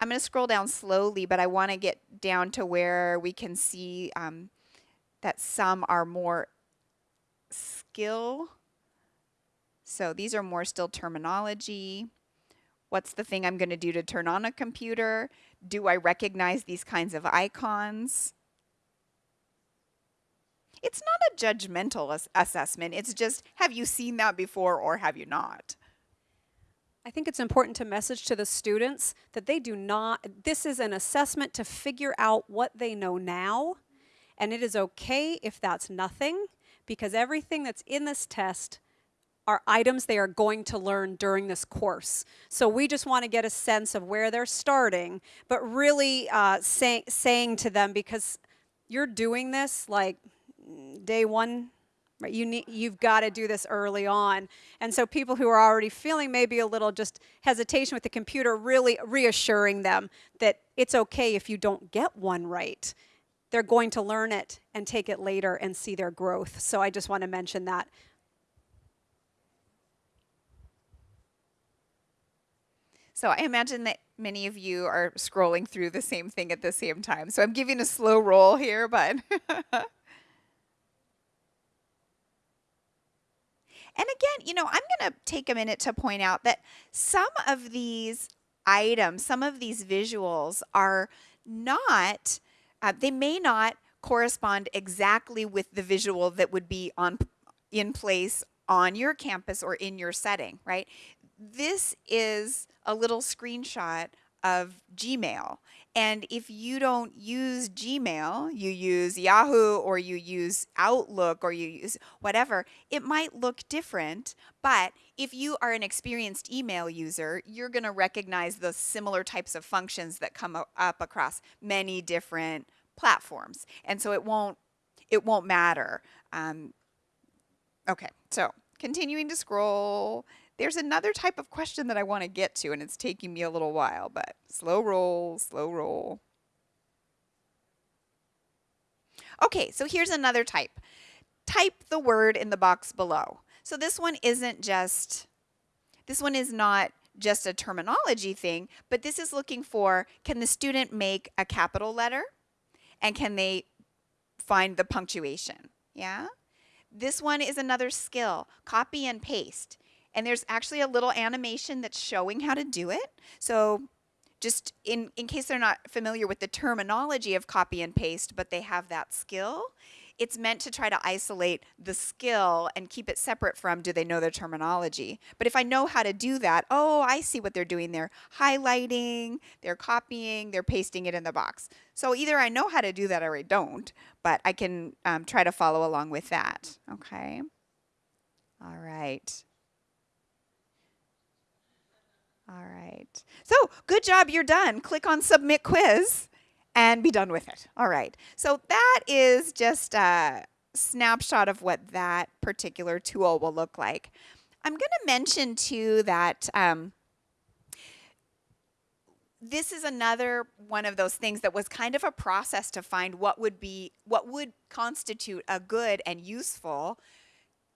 I'm going to scroll down slowly, but I want to get down to where we can see um, that some are more skill. So these are more still terminology. What's the thing I'm going to do to turn on a computer? Do I recognize these kinds of icons? It's not a judgmental ass assessment. It's just, have you seen that before or have you not? I think it's important to message to the students that they do not, this is an assessment to figure out what they know now. And it is okay if that's nothing, because everything that's in this test are items they are going to learn during this course. So we just want to get a sense of where they're starting, but really uh, say, saying to them, because you're doing this like day one right you need you've got to do this early on and so people who are already feeling maybe a little just hesitation with the computer really reassuring them that it's okay if you don't get one right they're going to learn it and take it later and see their growth so i just want to mention that So I imagine that many of you are scrolling through the same thing at the same time. So I'm giving a slow roll here, but [LAUGHS] And again, you know, I'm going to take a minute to point out that some of these items, some of these visuals are not, uh, they may not correspond exactly with the visual that would be on in place on your campus or in your setting, right? This is a little screenshot of Gmail. And if you don't use Gmail, you use Yahoo or you use Outlook or you use whatever, it might look different. But if you are an experienced email user, you're going to recognize the similar types of functions that come up across many different platforms. And so it won't, it won't matter. Um, okay, so continuing to scroll. There's another type of question that I want to get to, and it's taking me a little while, but slow roll, slow roll. Okay, so here's another type. Type the word in the box below. So this one isn't just, this one is not just a terminology thing, but this is looking for, can the student make a capital letter? And can they find the punctuation? Yeah? This one is another skill, copy and paste. And there's actually a little animation that's showing how to do it. So just in, in case they're not familiar with the terminology of copy and paste, but they have that skill, it's meant to try to isolate the skill and keep it separate from do they know their terminology. But if I know how to do that, oh, I see what they're doing. They're highlighting, they're copying, they're pasting it in the box. So either I know how to do that or I don't, but I can um, try to follow along with that. Okay. All right. All right. So good job, you're done. Click on submit quiz and be done with it. All right. So that is just a snapshot of what that particular tool will look like. I'm going to mention too that um, this is another one of those things that was kind of a process to find what would be what would constitute a good and useful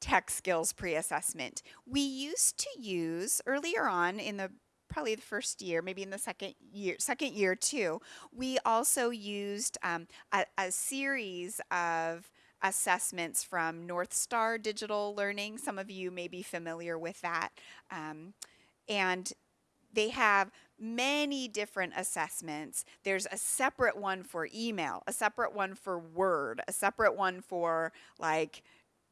tech skills pre-assessment. We used to use earlier on in the probably the first year, maybe in the second year, second year too, we also used um, a, a series of assessments from North Star Digital Learning. Some of you may be familiar with that. Um, and they have many different assessments. There's a separate one for email, a separate one for Word, a separate one for like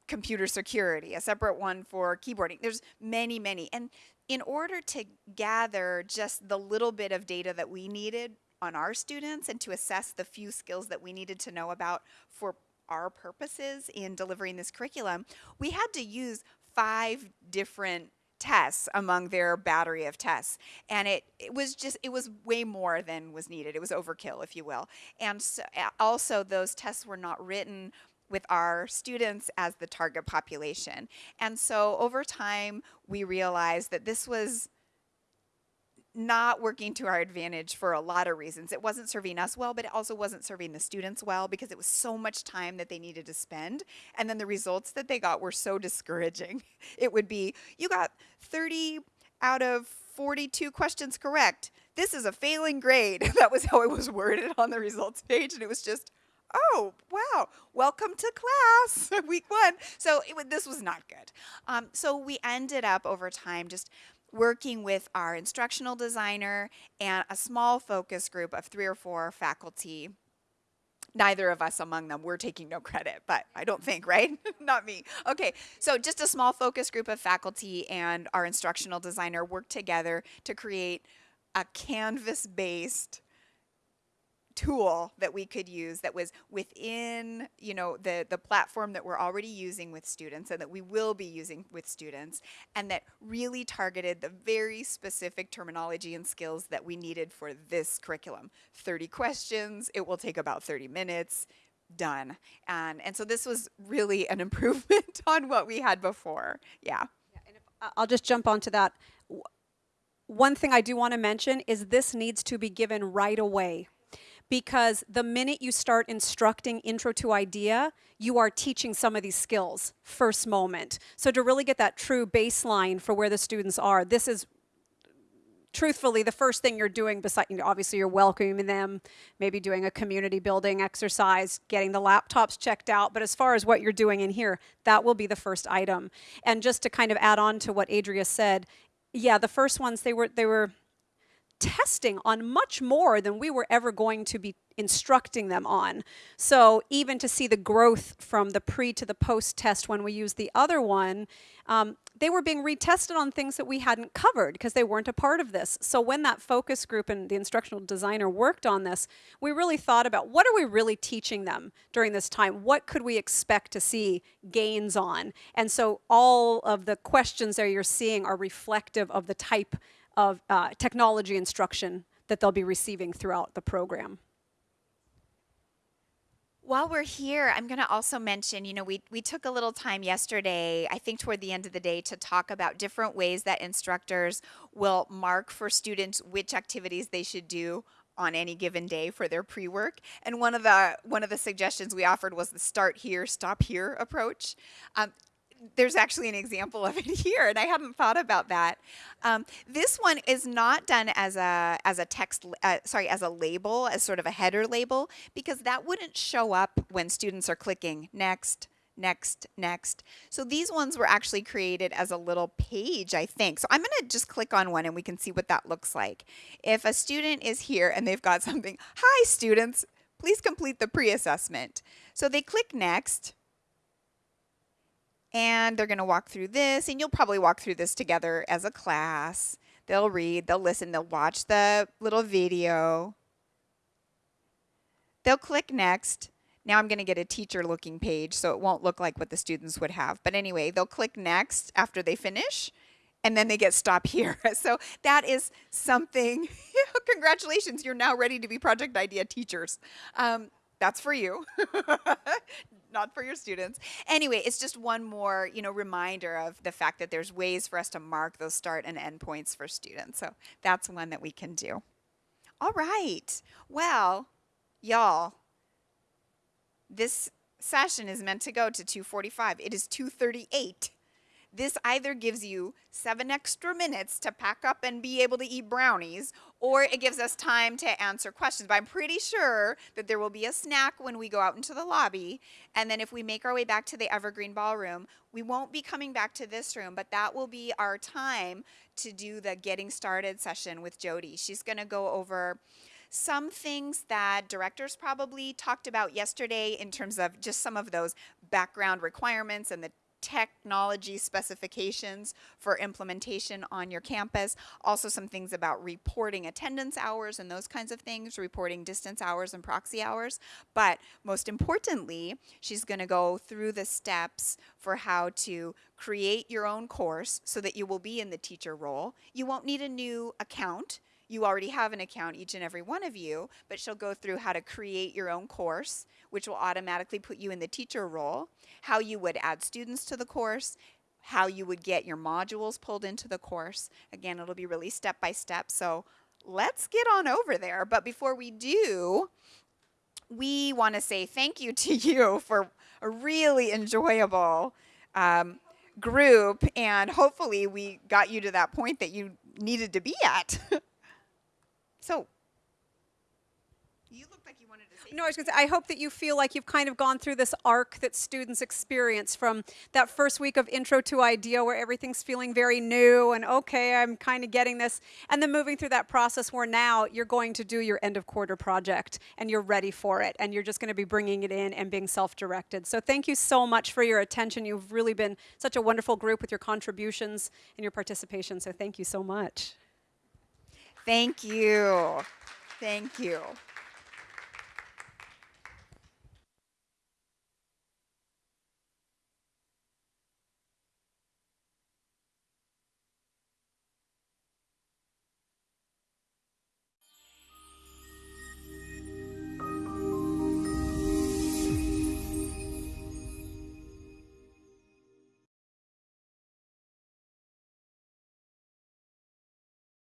computer security, a separate one for keyboarding. There's many, many. And in order to gather just the little bit of data that we needed on our students and to assess the few skills that we needed to know about for our purposes in delivering this curriculum, we had to use five different tests among their battery of tests. And it, it was just it was way more than was needed. It was overkill if you will. And so, also those tests were not written with our students as the target population and so over time we realized that this was not working to our advantage for a lot of reasons. It wasn't serving us well, but it also wasn't serving the students well because it was so much time that they needed to spend. And then the results that they got were so [LAUGHS] discouraging. It would be, you got 30 out of 42 questions correct. This is a failing grade. [LAUGHS] that was how it was worded on the results page. And it was just, oh, wow, welcome to class, [LAUGHS] week one. So it, this was not good. Um, so we ended up over time just working with our instructional designer and a small focus group of three or four faculty. Neither of us among them, we're taking no credit, but I don't think, right? [LAUGHS] Not me. Okay, so just a small focus group of faculty and our instructional designer worked together to create a Canvas based tool that we could use that was within you know the the platform that we're already using with students and that we will be using with students and that really targeted the very specific terminology and skills that we needed for this curriculum 30 questions it will take about 30 minutes done and and so this was really an [LAUGHS] improvement on what we had before yeah I- I'll just jump onto that. One thing I do want to mention is this needs to be given right away. Because the minute you start instructing intro to idea, you are teaching some of these skills first moment. So, to really get that true baseline for where the students are, this is truthfully the first thing you're doing besides you know, obviously you're welcoming them maybe doing a community building exercise getting the laptops checked out but as far as what you're doing in here that will be the first item and just to kind of add on to what adria said yeah the first ones they were they were testing on much more than we were ever going to be instructing them on. So even to see the growth from the pre to the post test when we used the other one, um, they were being retested on things that we hadn't covered because they weren't a part of this. So when that focus group and the instructional designer worked on this, we really thought about what are we really teaching them during this time? What could we expect to see gains on? And so all of the questions there you're seeing are reflective of the type of uh, technology instruction that they'll be receiving throughout the program. While we're here, I'm going to also mention, you know, we, we took a little time yesterday, I think toward the end of the day, to talk about different ways that instructors will mark for students which activities they should do on any given day for their pre-work. And one of the one of the suggestions we offered was the start here, stop here approach. Um, there's actually an example of it [LAUGHS] here, and I hadn't thought about that. Um, this one is not done as a as a text, uh, sorry, as a label, as sort of a header label, because that wouldn't show up when students are clicking next, next, next. So these ones were actually created as a little page, I think. So I'm going to just click on one, and we can see what that looks like. If a student is here and they've got [LAUGHS] something, hi students, please complete the pre-assessment. So they click next and they're going to walk through this and you'll probably walk through this together as a class. They'll read they'll listen they'll watch the little video. They'll click next. Now i'm going to get a teacher looking page so it won't look like what the students would have. But anyway they'll click next after they finish and then they get stop [LAUGHS] here. So that is something [LAUGHS] congratulations you're now ready to be project idea teachers. Um, that's for you [LAUGHS] not for your students. Anyway it's just one more you know reminder of the fact that there's ways for us to mark those start and end points for students. So that's one that we can do. All right. Well y'all this session is meant to go to 245 it is 238 this either gives you seven extra minutes to pack up and be able to eat brownies, or it gives us time to answer questions. But I'm pretty sure that there will be a snack when we go out into the lobby. And then if we make our way back to the Evergreen Ballroom, we won't be coming back to this room, but that will be our time to do the getting started session with Jody. She's going to go over some things that directors probably talked about yesterday in terms of just some of those background requirements and the technology specifications for implementation on your campus. Also, some things about reporting attendance hours and those kinds of things, reporting distance hours and proxy hours. But most importantly, she's going to go through the steps for how to create your own course so that you will be in the teacher role. You won't need a new account you already have an account, each and every one of you, but she'll go through how to create your own course, which will automatically put you in the teacher role, how you would add students to the course, how you would get your modules pulled into the course. Again, it'll be really step by step. So let's get on over there. But before we do, we want to say thank you [LAUGHS] to you for a really enjoyable um, group. And hopefully, we got you to that point that you needed to be at. [LAUGHS] So, you looked like you wanted to say. No, I was going to say, I hope that you feel like you've kind of gone through this arc that students experience from that first week of intro to IDEA where everything's feeling very new and okay, I'm kind of getting this. And then moving through that process where now you're going to do your end of quarter project and you're ready for it and you're just going to be bringing it in and being self directed. So thank you so much for your attention. You've really been such a wonderful group with your contributions and your participation. So thank you so much. Thank you. Thank you.